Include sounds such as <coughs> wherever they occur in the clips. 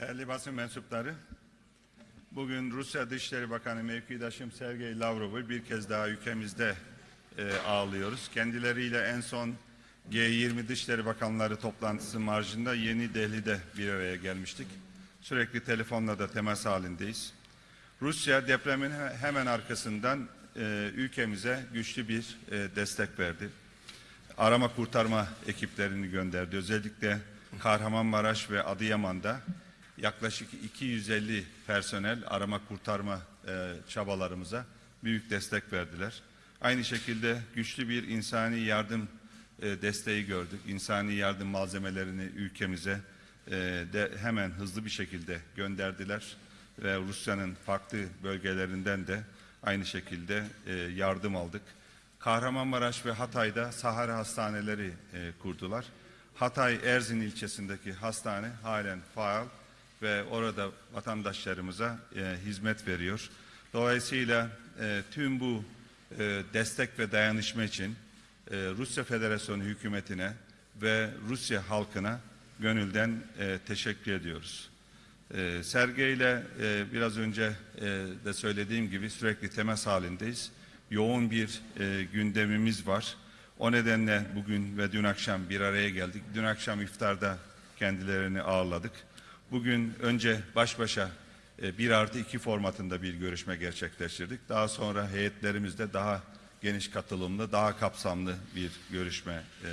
Değerli basın mensupları, bugün Rusya Dışişleri Bakanı mevkidaşım Sergey Lavrov'u bir kez daha ülkemizde e, ağırlıyoruz. Kendileriyle en son G20 Dışişleri Bakanları toplantısı marjında Yeni Delhi'de bir araya gelmiştik. Sürekli telefonla da temas halindeyiz. Rusya depremin he- hemen arkasından e, ülkemize güçlü bir e, destek verdi arama kurtarma ekiplerini gönderdi. Özellikle Kahramanmaraş ve Adıyaman'da yaklaşık 250 personel arama kurtarma e, çabalarımıza büyük destek verdiler. Aynı şekilde güçlü bir insani yardım e, desteği gördük. İnsani yardım malzemelerini ülkemize e, de hemen hızlı bir şekilde gönderdiler ve Rusya'nın farklı bölgelerinden de aynı şekilde e, yardım aldık. Kahramanmaraş ve Hatay'da Sahara hastaneleri e, kurdular. Hatay Erzin ilçesindeki hastane halen faal ve orada vatandaşlarımıza e, hizmet veriyor. Dolayısıyla e, tüm bu e, destek ve dayanışma için e, Rusya Federasyonu hükümetine ve Rusya halkına gönülden e, teşekkür ediyoruz. E, Sergey ile e, biraz önce e, de söylediğim gibi sürekli temas halindeyiz. Yoğun bir e, gündemimiz var. O nedenle bugün ve dün akşam bir araya geldik. Dün akşam iftarda kendilerini ağırladık. Bugün önce baş başa e, bir artı iki formatında bir görüşme gerçekleştirdik. Daha sonra heyetlerimizde daha geniş katılımlı, daha kapsamlı bir görüşme e,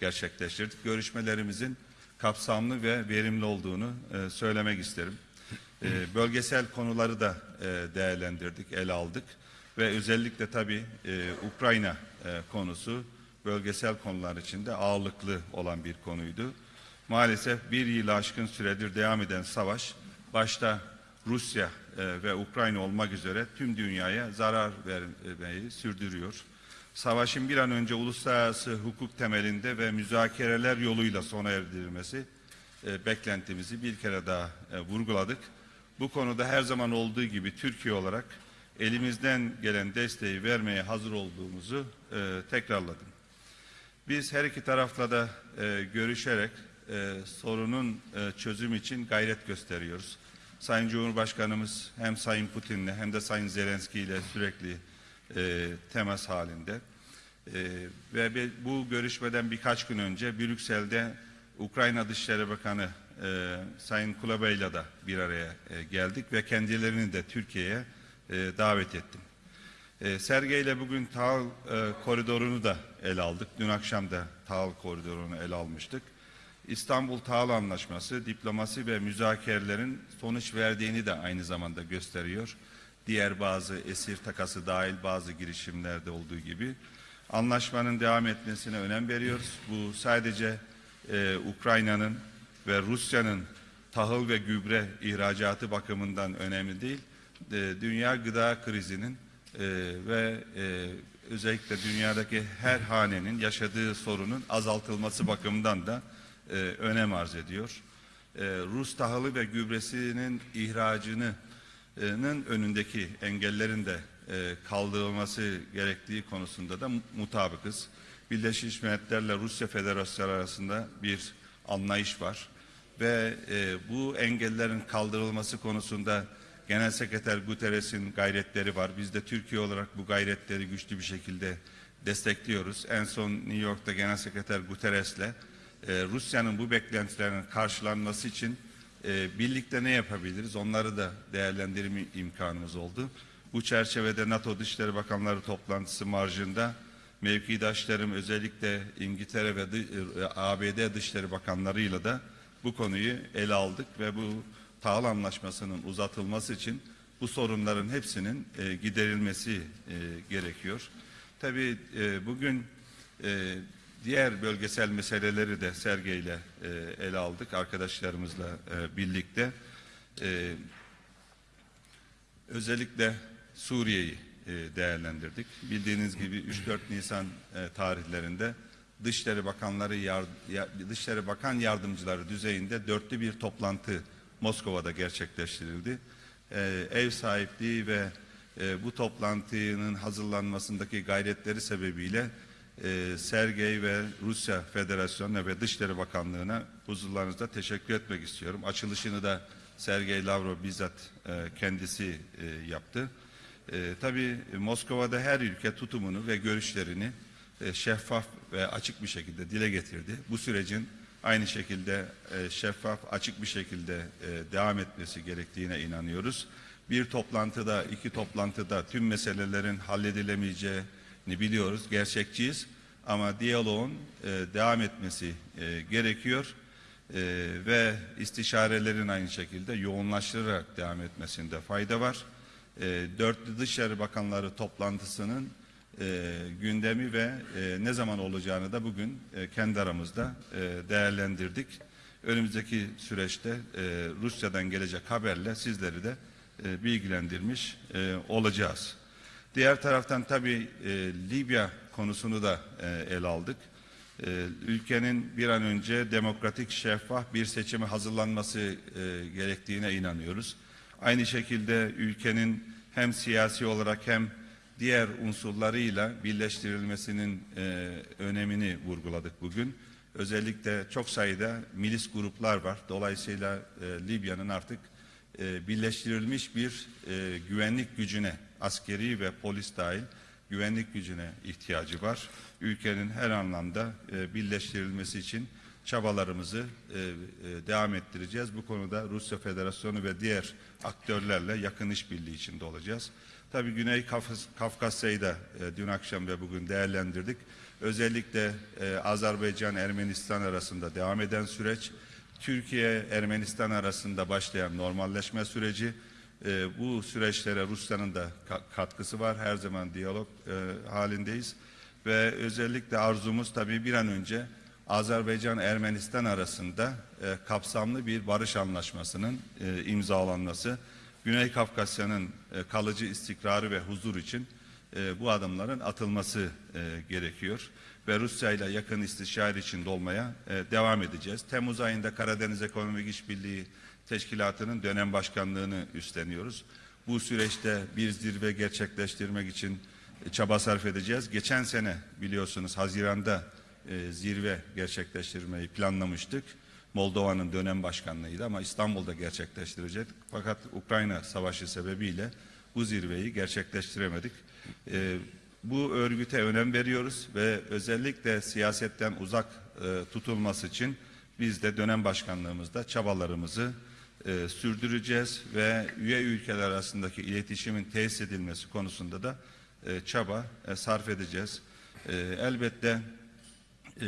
gerçekleştirdik. Görüşmelerimizin kapsamlı ve verimli olduğunu e, söylemek isterim. Bölgesel konuları da değerlendirdik, ele aldık ve özellikle tabii Ukrayna konusu bölgesel konular içinde ağırlıklı olan bir konuydu. Maalesef bir yılı aşkın süredir devam eden savaş başta Rusya e, ve Ukrayna olmak üzere tüm dünyaya zarar vermeyi sürdürüyor. Savaşın bir an önce uluslararası hukuk temelinde ve müzakereler yoluyla sona erdirilmesi e, beklentimizi bir kere daha e, vurguladık. Bu konuda her zaman olduğu gibi Türkiye olarak elimizden gelen desteği vermeye hazır olduğumuzu tekrarladım. Biz her iki tarafla da görüşerek e, sorunun e, çözüm için gayret gösteriyoruz. Sayın Cumhurbaşkanımız hem Sayın Putin'le hem de Sayın Zelenski ile sürekli e, temas halinde. E, ve bu görüşmeden birkaç gün önce Brüksel'de Ukrayna Dışişleri Bakanı e, Sayın Kulabey'le de bir araya e, geldik ve kendilerini de Türkiye'ye e, davet ettim. E, Sergey ile bugün tahıl e, koridorunu da ele aldık. Dün akşam da tahıl koridorunu ele almıştık. İstanbul Tahıl Anlaşması, diplomasi ve müzakerelerin sonuç verdiğini de aynı zamanda gösteriyor. Diğer bazı esir takası dahil bazı girişimlerde olduğu gibi anlaşmanın devam etmesine önem veriyoruz. Bu sadece e, Ukrayna'nın ve Rusya'nın tahıl ve gübre ihracatı bakımından önemli değil. E, dünya gıda krizinin e, ve e, özellikle dünyadaki her hanenin yaşadığı sorunun azaltılması bakımından da e, önem arz ediyor. E, Rus tahılı ve gübresinin ihracını nın önündeki engellerin de e, kaldırılması gerektiği konusunda da mu- mutabıkız. Birleşmiş Milletler'le Rusya Federasyonu arasında bir anlayış var ve e, bu engellerin kaldırılması konusunda Genel Sekreter Guterres'in gayretleri var. Biz de Türkiye olarak bu gayretleri güçlü bir şekilde destekliyoruz. En son New York'ta Genel Sekreter Guterres'le e, Rusya'nın bu beklentilerinin karşılanması için e, birlikte ne yapabiliriz? Onları da değerlendirme imkanımız oldu. Bu çerçevede NATO Dışişleri Bakanları toplantısı marjında mevkidaşlarım özellikle İngiltere ve e, ABD Dışişleri Bakanlarıyla da bu konuyu ele aldık ve bu tahıl anlaşmasının uzatılması için bu sorunların hepsinin e, giderilmesi e, gerekiyor. Tabii e, bugün e, diğer bölgesel meseleleri de Sergey ile e, ele aldık arkadaşlarımızla e, birlikte. E, özellikle Suriye'yi e, değerlendirdik. Bildiğiniz gibi 3-4 Nisan e, tarihlerinde Dışişleri Bakanları yar, ya- Dışişleri Bakan Yardımcıları düzeyinde dörtlü bir toplantı Moskova'da gerçekleştirildi. E, ev sahipliği ve e, bu toplantının hazırlanmasındaki gayretleri sebebiyle e, Sergey ve Rusya Federasyonu ve Dışişleri Bakanlığı'na huzurlarınızda teşekkür etmek istiyorum. Açılışını da Sergey Lavrov bizzat e, kendisi e, yaptı. E, tabii Moskova'da her ülke tutumunu ve görüşlerini e, şeffaf ve açık bir şekilde dile getirdi. Bu sürecin aynı şekilde e, şeffaf, açık bir şekilde e, devam etmesi gerektiğine inanıyoruz. Bir toplantıda, iki toplantıda tüm meselelerin halledilemeyeceğini biliyoruz, gerçekçiyiz. Ama diyaloğun e, devam etmesi e, gerekiyor e, ve istişarelerin aynı şekilde yoğunlaştırarak devam etmesinde fayda var. E, Dörtlü Dışişleri Bakanları toplantısının e, gündemi ve e, ne zaman olacağını da bugün e, kendi aramızda e, değerlendirdik. Önümüzdeki süreçte e, Rusya'dan gelecek haberle sizleri de e, bilgilendirmiş e, olacağız. Diğer taraftan tabii e, Libya konusunu da e, ele aldık. E, ülkenin bir an önce demokratik, şeffaf bir seçime hazırlanması e, gerektiğine inanıyoruz. Aynı şekilde ülkenin hem siyasi olarak hem diğer unsurlarıyla birleştirilmesinin e, önemini vurguladık bugün. Özellikle çok sayıda milis gruplar var. Dolayısıyla e, Libya'nın artık e, birleştirilmiş bir e, güvenlik gücüne, askeri ve polis dahil güvenlik gücüne ihtiyacı var. Ülkenin her anlamda e, birleştirilmesi için çabalarımızı e, e, devam ettireceğiz. Bu konuda Rusya Federasyonu ve diğer aktörlerle yakın işbirliği içinde olacağız. Tabii Güney Kafkas, Kafkasya'yı da e, dün akşam ve bugün değerlendirdik. Özellikle e, Azerbaycan-Ermenistan arasında devam eden süreç, Türkiye-Ermenistan arasında başlayan normalleşme süreci, e, bu süreçlere Rusya'nın da ka- katkısı var. Her zaman diyalog e, halindeyiz. Ve özellikle arzumuz tabii bir an önce Azerbaycan-Ermenistan arasında e, kapsamlı bir barış anlaşmasının e, imzalanması, Güney Kafkasya'nın e, kalıcı istikrarı ve huzur için e, bu adımların atılması e, gerekiyor. Ve Rusya ile yakın istişare içinde olmaya e, devam edeceğiz. Temmuz ayında Karadeniz Ekonomik İşbirliği Teşkilatı'nın dönem başkanlığını üstleniyoruz. Bu süreçte bir zirve gerçekleştirmek için e, çaba sarf edeceğiz. Geçen sene biliyorsunuz Haziran'da e, zirve gerçekleştirmeyi planlamıştık. Moldova'nın dönem başkanlığıydı ama İstanbul'da gerçekleştirecek. Fakat Ukrayna savaşı sebebiyle bu zirveyi gerçekleştiremedik. E, bu örgüte önem veriyoruz ve özellikle siyasetten uzak tutulması için biz de dönem başkanlığımızda çabalarımızı e, sürdüreceğiz ve üye ülkeler arasındaki iletişimin tesis edilmesi konusunda da e, çaba e, sarf edeceğiz. E, elbette e,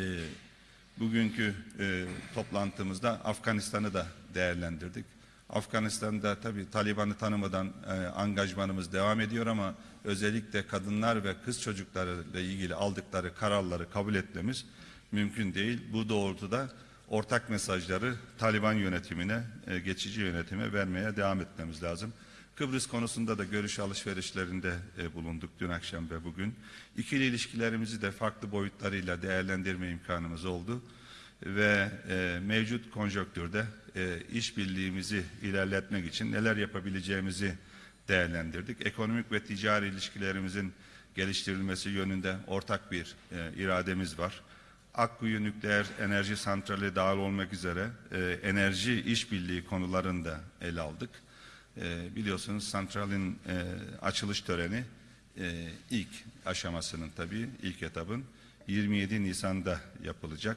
bugünkü e, toplantımızda Afganistan'ı da değerlendirdik. Afganistan'da tabii Taliban'ı tanımadan e, angajmanımız devam ediyor ama özellikle kadınlar ve kız çocuklarıyla ilgili aldıkları kararları kabul etmemiz mümkün değil. Bu doğrultuda ortak mesajları Taliban yönetimine, e, geçici yönetime vermeye devam etmemiz lazım. Kıbrıs konusunda da görüş alışverişlerinde e, bulunduk dün akşam ve bugün. İkili ilişkilerimizi de farklı boyutlarıyla değerlendirme imkanımız oldu ve e, mevcut konjonktürde e, işbirliğimizi ilerletmek için neler yapabileceğimizi değerlendirdik. Ekonomik ve ticari ilişkilerimizin geliştirilmesi yönünde ortak bir e, irademiz var. Akkuyu Nükleer Enerji Santrali dahil olmak üzere e, enerji işbirliği konularını da ele aldık. E, biliyorsunuz santralin e, açılış töreni e, ilk aşamasının tabii ilk etapın 27 Nisan'da yapılacak.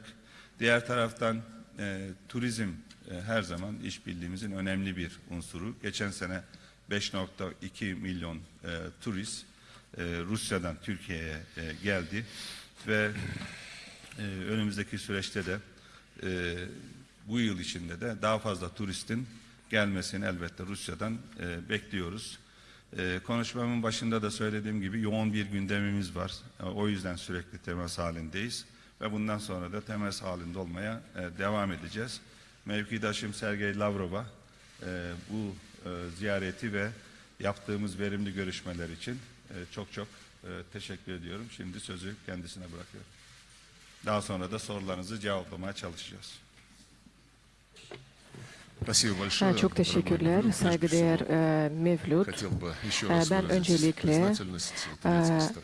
Diğer taraftan e, turizm e, her zaman işbirliğimizin önemli bir unsuru. Geçen sene 5.2 milyon e, turist e, Rusya'dan Türkiye'ye e, geldi ve e, önümüzdeki süreçte de e, bu yıl içinde de daha fazla turistin gelmesini elbette Rusya'dan e, bekliyoruz. E, konuşmamın başında da söylediğim gibi yoğun bir gündemimiz var. E, o yüzden sürekli temas halindeyiz ve bundan sonra da temas halinde olmaya e, devam edeceğiz. Mevkidaşım Sergey Lavrov'a e, bu e, ziyareti ve yaptığımız verimli görüşmeler için e, çok çok e, teşekkür ediyorum. Şimdi sözü kendisine bırakıyorum. Daha sonra da sorularınızı cevaplamaya çalışacağız. Çok teşekkürler, saygıdeğer Mevlüt. ben öncelikle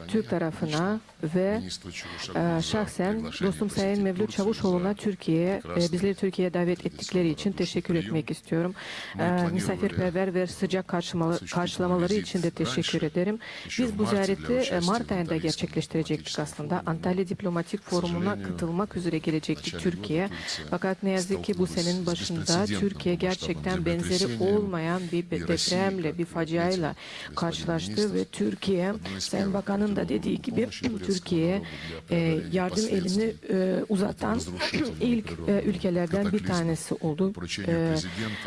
Türk tarafına ve şahsen dostum Sayın Mevlüt Çavuşoğlu'na Türkiye, bizleri Türkiye'ye davet ettikleri için teşekkür etmek istiyorum. misafirperver ve sıcak karşılamaları için de teşekkür ederim. Biz bu ziyareti Mart ayında gerçekleştirecektik aslında. Antalya Diplomatik Forumu'na katılmak üzere gelecektik Türkiye. Fakat ne yazık ki bu senenin başında Türkiye gerçekten benzeri olmayan bir depremle, bir faciayla karşılaştı ve Türkiye, Sayın Bakan'ın da dediği gibi Türkiye'ye e, yardım elini e, uzatan ilk e, ülkelerden bir tanesi oldu. E,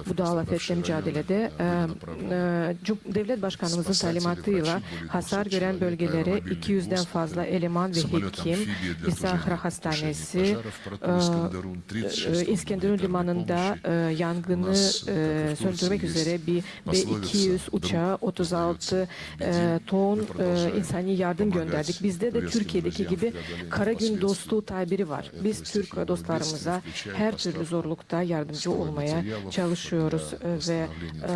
bu doğal afetle mücadelede e, e, devlet başkanımızın talimatıyla hasar gören bölgelere 200'den fazla eleman ve hekim, İsahra Hastanesi, e, e, İskenderun limanında e, yangını e, söndürmek üzere bir B-200 uçağı 36 e, ton e, insani yardım gönderdik. Bizde de Türkiye'deki gibi kara gün dostluğu tabiri var. Biz Türk dostlarımıza her türlü zorlukta yardımcı olmaya çalışıyoruz e, ve e,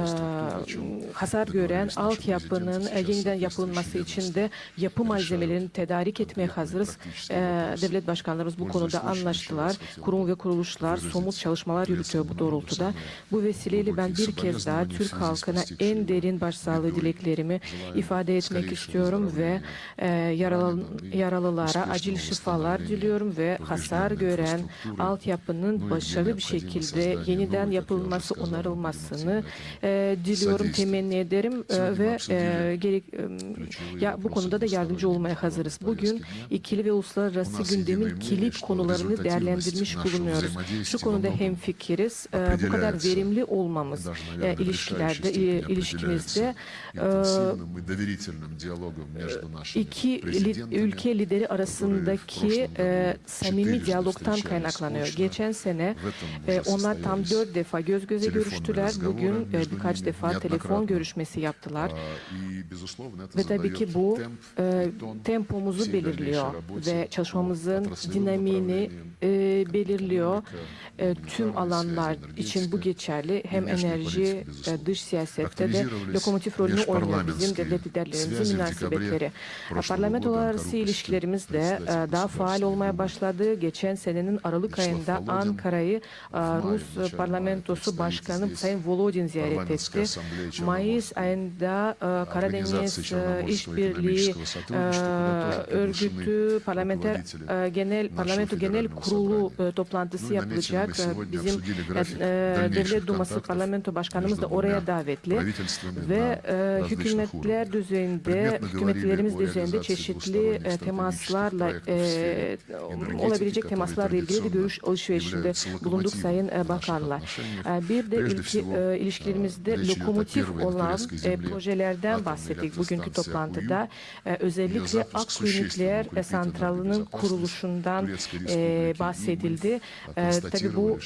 hasar gören altyapının e, yeniden yapılması için de yapı malzemelerini tedarik etmeye hazırız. E, devlet başkanlarımız bu konuda anlaştılar. Kurum ve kuruluşlar somut çalışmalar yürütüyor bu doğrultuda. Bu vesileyle ben bir kez daha Türk halkına en derin başsağlığı dileklerimi ifade etmek istiyorum ve e, yaralı, yaralılara acil şifalar diliyorum ve hasar gören altyapının başarılı bir şekilde yeniden yapılması, onarılmasını e, diliyorum, temenni ederim e, ve e, gerek e, ya bu konuda da yardımcı olmaya hazırız. Bugün ikili ve uluslararası gündemin kilit konularını değerlendirmiş bulunuyoruz. Şu konuda hemfikiriz. E, bu kadar kadar verimli olmamız e, ilişkilerde, e, ilişkimizde e, iki ülke lideri arasındaki e, samimi diyalogtan kaynaklanıyor. Geçen sene e, onlar tam dört defa göz göze görüştüler. Bugün birkaç defa telefon görüşmesi yaptılar. Ve tabii ki bu tempomuzu belirliyor ve çalışmamızın dinamiğini e, belirliyor. Tüm alanlar için bu bu geçerli hem enerji ve dış siyasette de lokomotif rolünü oynayan bizim devlet liderlerimizin münasebetleri. Parlamentolararası ilişkilerimiz de daha faal olmaya başladı. Geçen senenin Aralık ayında Ankara'yı Rus parlamentosu başkanı Sayın Volodin ziyaret etti. Mayıs ayında Karadeniz İşbirliği Örgütü Parlamenter Genel Parlamento Genel Kurulu toplantısı yapılacak. Bizim Devlet Duması Parlamento Başkanımız da oraya davetli ve e, hükümetler düzeyinde, hükümetlerimiz düzeyinde çeşitli e, temaslarla e, olabilecek temaslarla ilgili bir görüş alışverişinde bulunduk Sayın e, Bakanla. E, bir de ilki, ilişkilerimizde lokomotif olan projelerden bahsettik bugünkü toplantıda. Özellikle Akkuyu Nükleer e, Santralı'nın kuruluşundan bahsedildi. Tabii bu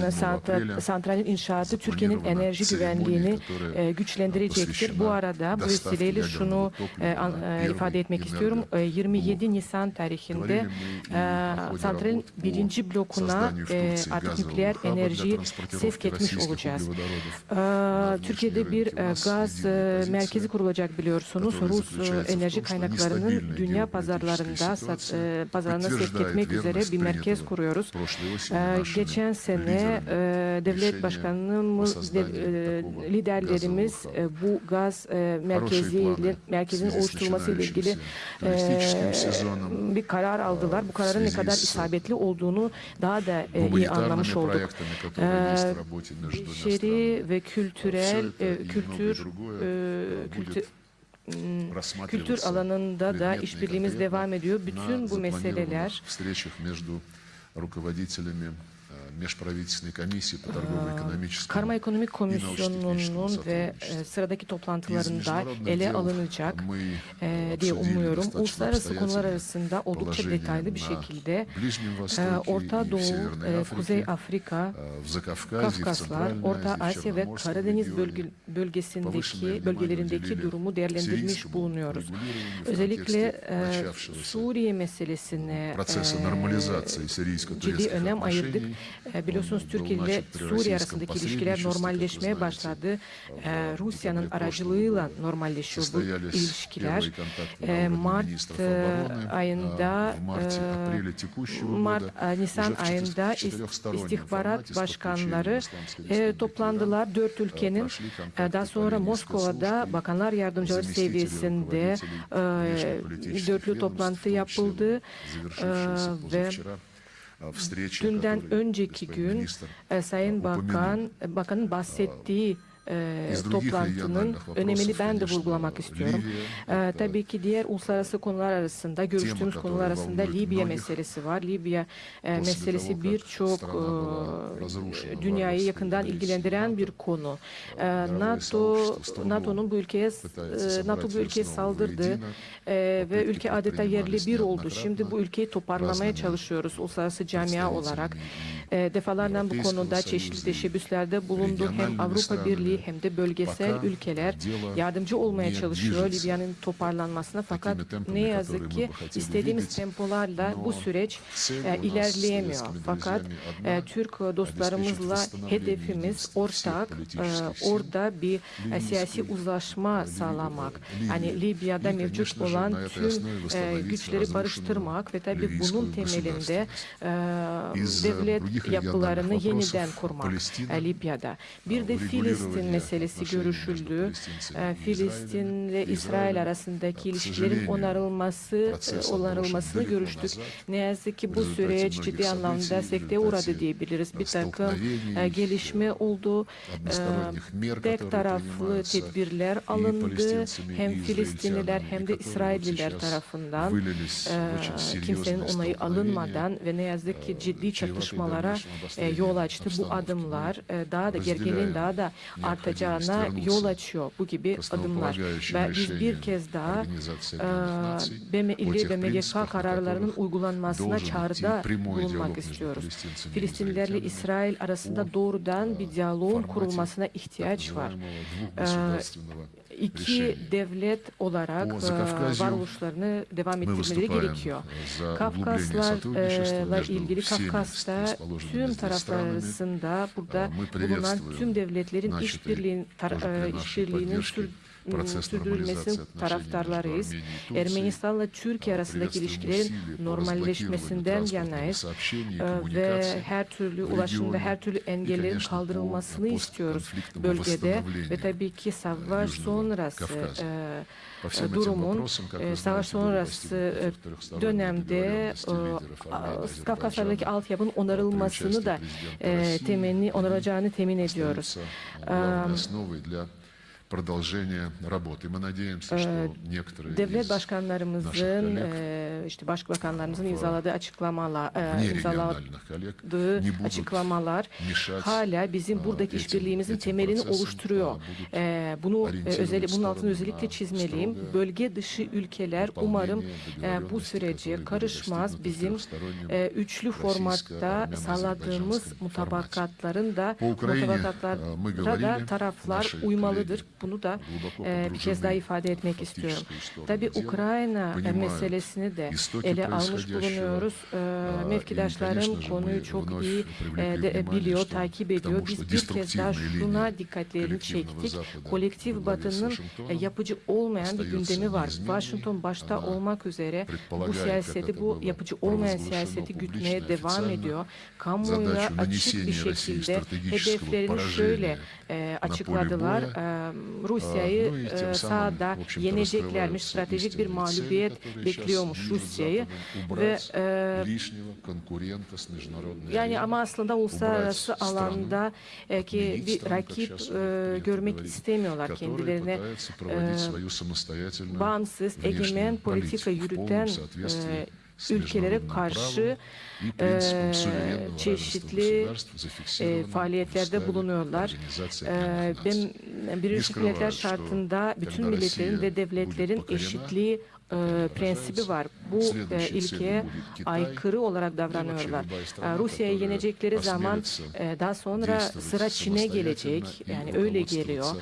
santral, santralin inşaatı Türkiye'nin enerji güvenliğini e, güçlendirecektir. Bu arada bu vesileyle şunu e, e, ifade etmek istiyorum. 27 Nisan tarihinde e, santralin birinci blokuna e, artık nükleer enerjiyi sevk etmiş olacağız. Türkiye'de bir gaz merkezi kurulacak biliyorsunuz. Rus enerji kaynaklarının dünya pazarlarında sat, e, pazarına sevk etmek üzere bir merkez kuruyoruz. Geçen sene devlet решение başkanımız, o de- sozdanии e, такого liderlerimiz газового e, bu gaz e, merkeziyle планы merkezin в связи с oluşturulması ile ilgili начинающимся туристическим e, сезоном, bir karar aldılar. Bu kararın ne связи kadar с isabetli olduğunu daha da e, iyi гуманитарными anlamış olduk. проектами, которые есть Ee, в работе между двумя странами. Beşeri ve kültürel, Все это e, и многое kültür, другое, e, э, kültür, будет kültür рассматриваться alanında da предметно и işbirliğimiz конкретно devam ediyor. на Bütün bu meseleler запланированных встречах между руководителями э, межправительственной комиссии по торгово-экономическому Karma Ekonomik и научно-техническому Komisyonu'nun ve сотрудничеству. e, sıradaki Из toplantılarında международных ele дел alınacak мы e, diye обсудили umuyorum. достаточно Uluslararası konular обстоятельно arasında oldukça положение detaylı bir на şekilde Ближнем e, Востоке Orta и в Doğu, Северной e, Kuzey Африке, Afrika, э, в Закавказье, в Kafkaslar, Центральной Orta Азии, в Asya ve Черноморском Karadeniz регионе. bölge, Повышенное bölgesindeki внимание bölgelerindeki уделили durumu değerlendirmiş сирийскому bulunuyoruz. регулированию в Özellikle контексте e, начавшегося Suriye meselesine процесса e, нормализации ciddi сирийско-турецких önem ayırdık. e, biliyorsunuz Türkiye ile Suriye arasındaki ilişkiler normalleşmeye başladı. E, Rusya'nın aracılığıyla normalleşiyor bu ilişkiler. E, Mart ayında Mart, Nisan ayında istihbarat başkanları toplandılar. Dört ülkenin daha sonra Moskova'da bakanlar yardımcıları seviyesinde dörtlü toplantı yapıldı ve Dünden önceki gün e, Sayın Bakan, e, Bakan'ın bahsettiği ee, toplantının önemini ben de vurgulamak istiyorum. Ee, tabii ki diğer uluslararası konular arasında, görüştüğümüz konular arasında Libya meselesi var. Libya e, meselesi birçok e, dünyayı yakından ilgilendiren bir konu. E, NATO NATO'nun bu ülkeye NATO bu ülkeye saldırdı ve ülke adeta yerli bir oldu. Şimdi bu ülkeyi toparlamaya çalışıyoruz uluslararası camia olarak. E, defalarla bu konuda çeşitli teşebbüslerde bulundu. Hem Avrupa Birliği hem de bölgesel ülkeler yardımcı olmaya çalışıyor Libya'nın toparlanmasına. Fakat ne yazık ki istediğimiz tempolarla bu süreç e, ilerleyemiyor. Fakat e, Türk dostlarımızla hedefimiz ortak, e, orada bir siyasi uzlaşma sağlamak. Yani Libya'da mevcut olan tüm güçleri barıştırmak ve tabii bunun temelinde devlet yapılarını yeniden kurmak Libya'da. Bir de Filistin Filistin meselesi görüşüldü. Filistin ee, ve İsrail arasındaki ilişkilerin onarılması e, onarılmasını görüştük. Ne yazık ki bu süreç ciddi anlamda sekteye uğradı diyebiliriz. Bir takım e, gelişme oldu. E, tek taraflı tedbirler alındı. Hem Filistinliler hem de İsrailliler tarafından kimsenin onayı alınmadan ve ne yazık ki ciddi çatışmalara yol açtı bu adımlar. Daha da gerginliğin daha da artacağına yol açıyor bu gibi adımlar. Ve biz bir kez daha BM, ilgili BMGK kararlarının uygulanmasına çağrıda bulunmak istiyoruz. Filistinlilerle İsrail arasında doğrudan bir diyaloğun kurulmasına ihtiyaç var iki devlet olarak e, varoluşlarını devam ettirmeleri gerekiyor. Kafkaslarla e, ilgili Kafkas'ta tüm taraflar arasında burada bulunan tüm devletlerin e, işbirliğinin işbirliğinin sürdürülmesinin taraftarlarıyız. Ermenistan'la Türkiye arasındaki ilişkilerin normalleşmesinden yanayız. Ee, ve her türlü ulaşımda her türlü engellerin kaldırılmasını istiyoruz bölgede. ve tabii ki savaş sonrası e, durumun e, savaş sonrası dönemde e, Kafkaslar'daki altyapının onarılmasını da temenni onaracağını temin ediyoruz остаются главной основой для продолжения работы. Мы надеемся, что некоторые Devlet из başkanlarımızın, наших коллег, e, işte başbakanlarımızın imzaladığı açıklamalar, e, вне imzaladığı региональных коллег не будут açıklamalar мешать hala bizim e, buradaki этим- işbirliğimizin этим temelini процессам, oluşturuyor. а будут E, bunu e, ориентировать özellikle bunun altını сторону özellikle на çizmeliyim. строгое Bölge dışı ülkeler выполнение umarım e, bu договоренностей, sürece которые были karışmaz. достигнуты в Bizim трехстороннем e, üçlü formatta sağladığımız российско-армяно-азербайджанском mutabakatların da По Украине, mutabakatlara e, мы da говорили, taraflar наши uymalıdır. Bunu da e, bir kez daha ifade etmek istiyorum. Tabi Ukrayna meselesini de ele almış bulunuyoruz. E, mevkidaşlarım konuyu çok iyi e, de, biliyor, takip ediyor. Biz bir kez daha şuna dikkatlerini çektik. Kolektif Batı'nın e, yapıcı olmayan bir gündemi var. Washington başta olmak üzere bu siyaseti, bu yapıcı olmayan siyaseti gütmeye devam ediyor. Kamuoyuna açık bir şekilde hedeflerini şöyle e, açıkladılar. E, Rusya'yı e, sahada yeneceklermiş. Stratejik bir mağlubiyet bekliyormuş Rusya'yı. Ve e, yani ama aslında uluslararası alanda e, ki bir rakip e, görmek istemiyorlar kendilerine. E, bağımsız, egemen politika yürüten ülkelere karşı e, çeşitli e, faaliyetlerde bulunuyorlar. E, ben Birleşik Milletler şartında bütün milletlerin ve devletlerin eşitliği e, prensibi var. Bu e, ilkeye aykırı olarak davranıyorlar. Ee, e, Rusya'ya yenecekleri zaman daha sonra sıra Çin'e gelecek. Yani öyle geliyor.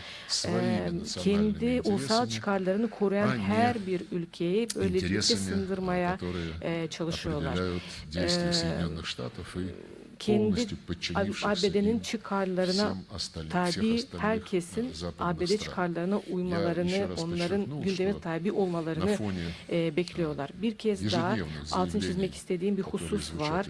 Ee, kendi ulusal çıkarlarını koruyan her bir ülkeyi böylelikle sındırmaya e, çalışıyorlar. E, kendi ABD'nin çıkarlarına tabi herkesin ABD çıkarlarına uymalarını, onların gündeme tabi olmalarını e, bekliyorlar. Bir kez daha altın çizmek istediğim bir husus var.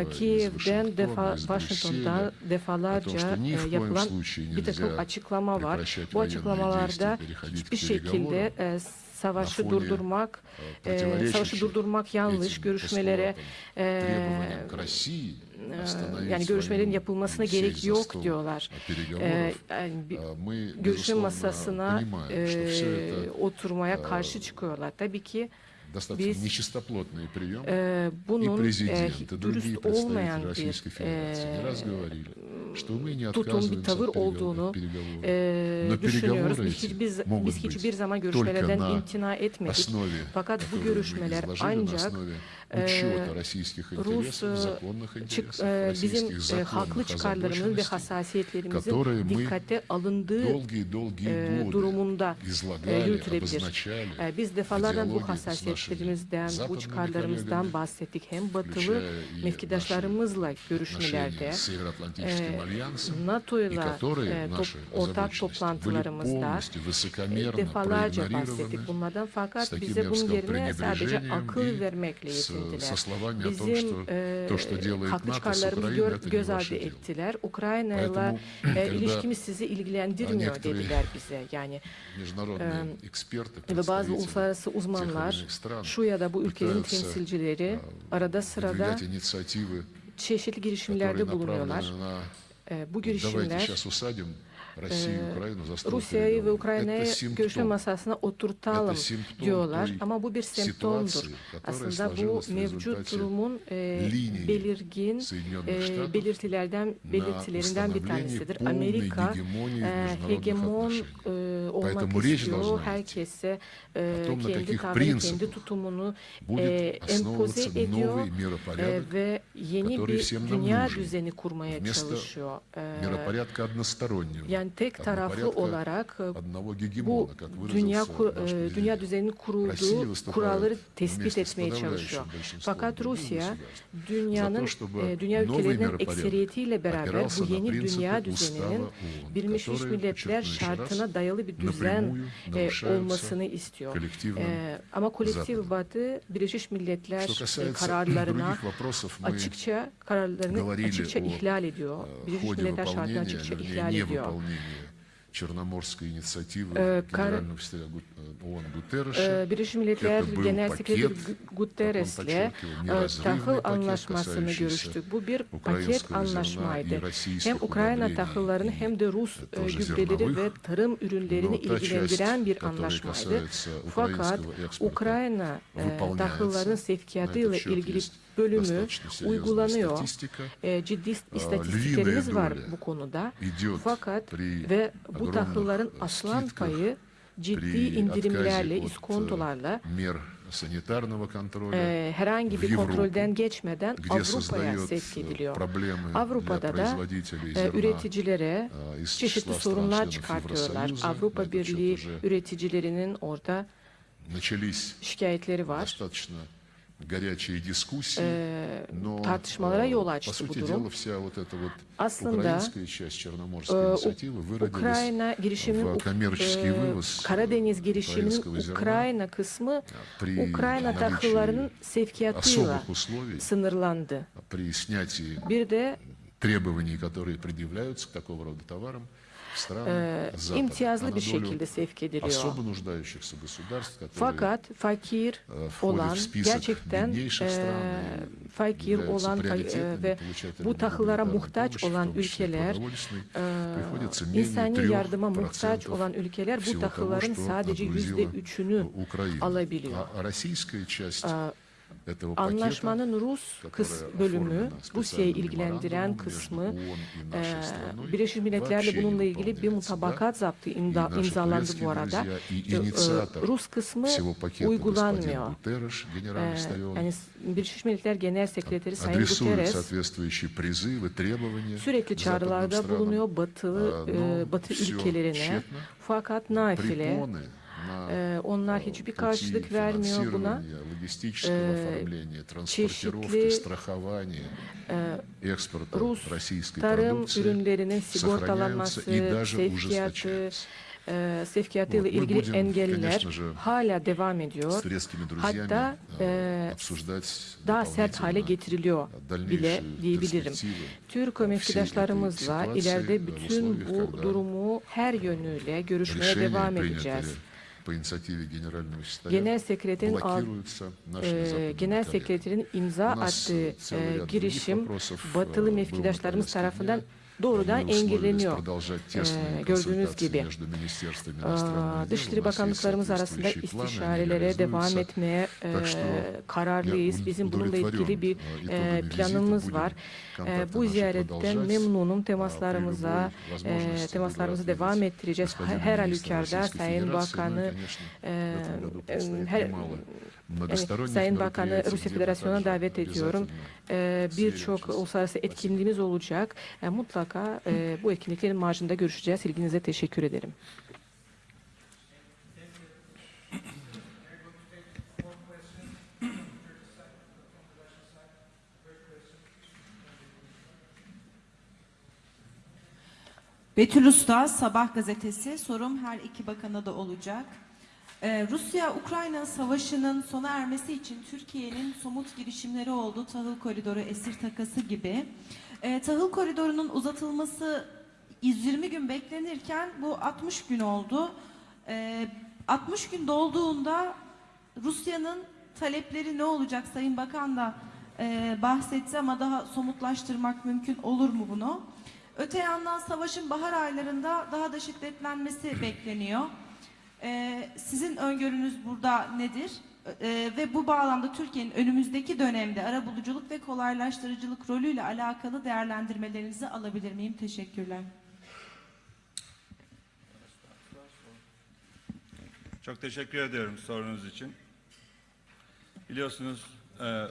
E, Kiev'den, defa, Washington'dan defalarca e, yapılan bir takım açıklama var. Bu açıklamalarda hiçbir şekilde e, savaşı durdurmak, e, savaşı durdurmak yanlış görüşmelere e, требованиям к России e, остановить yani görüşmelerin войну yapılmasına и gerek сесть за yok стол diyorlar. э, переговоров, E, yani bir- э, мы, görüşme безусловно, masasına понимаем, что все e, это oturmaya karşı çıkıyorlar. Tabii ki достаточно biz, нечистоплотный прием. e, И bunun e, президент, и другие dürüst olmayan представители bir Российской Федерации не раз e, говорили, что мы не tutum, bir отказываемся tavır от переговоров. olduğunu переговоров. e, Но düşünüyoruz. переговоры Biz эти hiçbir, могут biz быть hiçbir zaman только görüşmelerden на imtina etmedik. основе, Fakat bu которую вы görüşmeler изложили, на ancak основе e, учета российских Rus интересов, e, законных çık- интересов, e, bizim российских e, haklı законных çıkarlarımızın ve озабоченностей, hassasiyetlerimizin которые мы dikkate alındığı долгие-долгие e, годы durumunda e, излагали, yürütülebilir. обозначали E, Biz в defalardan диалоге bu с нашими hassasiyetlerimizden, bu западными çıkarlarımızdan коллегами, bahsettik. Hem batılı включая и mevkidaşlarımızla отношения görüşmelerde, с Североатлантическим e, альянсом, и NATO'yla которые e, top- наши ortak озабоченности были toplantılarımızda полностью высокомерно defalarca проигнорированы bahsettik bunlardan с fakat таким, bize я бы bunun сказал, yerine sadece пренебрежением akıl и vermekle с- yetindiler. со словами о том, Bizim что e, то, что делает haklı НАТО с çıkarlarımızı Украиной, gör- это не göz ваше ardı дело. ettiler. Ukrayna'yla Поэтому, e, когда ilişkimiz sizi ilgilendirmiyor некоторые dediler bize. Yani международные эксперты, ve bazı представители uluslararası тех или uzmanlar иных стран şu ya da bu ülkelerin пытаются, temsilcileri э, arada sırada выдвигать инициативы, çeşitli которые girişimlerde bulunuyorlar. направлены на E, bu Давайте girişimler Rusya'yı ve Ukrayna'yı görüşme masasına oturtalım diyorlar. Ama bu bir semptomdur. Aslında bu mevcut durumun belirgin belirtilerden belirtilerinden bir tanesidir. Amerika hegemon olmak istiyor. Herkese kendi tavrını, kendi tutumunu empoze ediyor ve yeni bir dünya düzeni kurmaya çalışıyor. Yani tek taraflı olarak e, bu dünya e, dünya düzeninin kurulduğu kuralları tespit etmeye çalışıyor. Fakat Rusya dünyanın e, dünya ülkelerinin ekseriyetiyle beraber bu yeni dünya düzeninin Birleşmiş Milletler şartına dayalı bir düzen olmasını istiyor. Ama kolektif batı Birleşmiş Milletler kararlarına açıkça kararlarını açıkça ihlal ediyor. Birleşmiş Milletler şartını açıkça ihlal ediyor. выполнении Черноморской инициативы э, генерального секретаря Гу... ООН Гутерреша. Это был пакет, Гутеррес, тахыл anlaşmasını görüştük. Bu bir paket anlaşmaydı. Hem Ukrayna tahıllarını hem de Rus gübreleri ve tarım ürünlerini ilgilendiren bir anlaşmaydı. Fakat Ukrayna tahılların sevkiyatı ile ilgili bölümü uygulanıyor. E, ciddi istatistiklerimiz var bu konuda. Fakat ve bu tahılların aslan payı ciddi indirimlerle, iskontolarla e, herhangi bir kontrolden geçmeden Avrupa'ya sevk ediliyor. Avrupa'da da e, üreticilere çeşitli sorunlar çıkartıyorlar. Avrupa Birliği üreticilerinin orada şikayetleri var. Горячие дискуссии, Ee, но tartışmalara э, yol по açtı bu сути durum. dела вся вот эта вот Aslında украинская часть Черноморской e, инициативы выродилась в коммерческий вывоз Karadeniz girişiminin Ukrayna kısmı при Ukrayna tahıllarının sevkiyatıyla sınırlandı. при снятии Bir de требований, которые предъявляются к такого рода товарам e, imtiyazlı bir şekilde sevk ediliyor. Fakat fakir olan gerçekten e, fakir olan e, ve bu tahıllara muhtaç olan ülkeler e, insani yardıma muhtaç olan ülkeler bu tahılların sadece yüzde üçünü alabiliyor. Anlaşmanın Rus kıs bölümü, Rusya'yı ilgilendiren kısmı, e, Birleşmiş Milletler'le bununla ilgili bir mutabakat zaptı imza, imzalandı bu arada. E, Rus kısmı uygulanmıyor. E, yani Birleşmiş Milletler Genel Sekreteri Sayın Guterres sürekli çağrılarda bulunuyor Batı, e, Batı ülkelerine. Fakat nafile, Э, onlar hiçbir karşılık vermiyor buna. Э, çeşitli e, Rus tarım ürünlerinin sigortalanması, sevkiyatı, e, sevkiyatı ile ilgili engeller hala devam ediyor. Hatta daha sert hale getiriliyor bile diyebilirim. Türk mevkidaşlarımızla ileride bütün bu durumu her yönüyle görüşmeye devam edeceğiz по инициативе генерального секретаря, Genel sekreterin al- блокируются нашими e, западными genel коллегами. sekreterin imza У нас attığı целый e, ряд girişim других вопросов, э, batılı был на mevkidaşlarımız повестке tarafından дня. doğrudan engelleniyor. Ee, gördüğünüz gibi ee, Dışişleri Bakanlıklarımız arasında istişarelere devam etmeye e, kararlıyız. Bizim bununla ilgili bir planımız ee, var. Bu ziyaretten memnunum. Temaslarımıza temaslarımızı devam ettireceğiz. Э, her halükarda Sayın Bakanı her, Sayın Bakanı Rusya Federasyonu'na davet ediyorum. Ee, birçok uluslararası etkinliğimiz olacak. Ee, mutlaka e, bu etkinliklerin marjında görüşeceğiz. İlginize teşekkür ederim. Betül Usta, Sabah gazetesi. Sorum her iki bakana da olacak. Ee, Rusya-Ukrayna savaşının sona ermesi için Türkiye'nin somut girişimleri oldu. Tahıl koridoru, esir takası gibi. Ee, tahıl koridorunun uzatılması 120 gün beklenirken bu 60 gün oldu. Ee, 60 gün dolduğunda Rusya'nın talepleri ne olacak? Sayın Bakan da e, bahsetti ama daha somutlaştırmak mümkün olur mu bunu? Öte yandan savaşın bahar aylarında daha da şiddetlenmesi bekleniyor. Ee, sizin öngörünüz burada nedir? Ee, ve bu bağlamda Türkiye'nin önümüzdeki dönemde arabuluculuk ve kolaylaştırıcılık rolüyle alakalı değerlendirmelerinizi alabilir miyim? Teşekkürler. Çok teşekkür ediyorum sorunuz için. Biliyorsunuz e,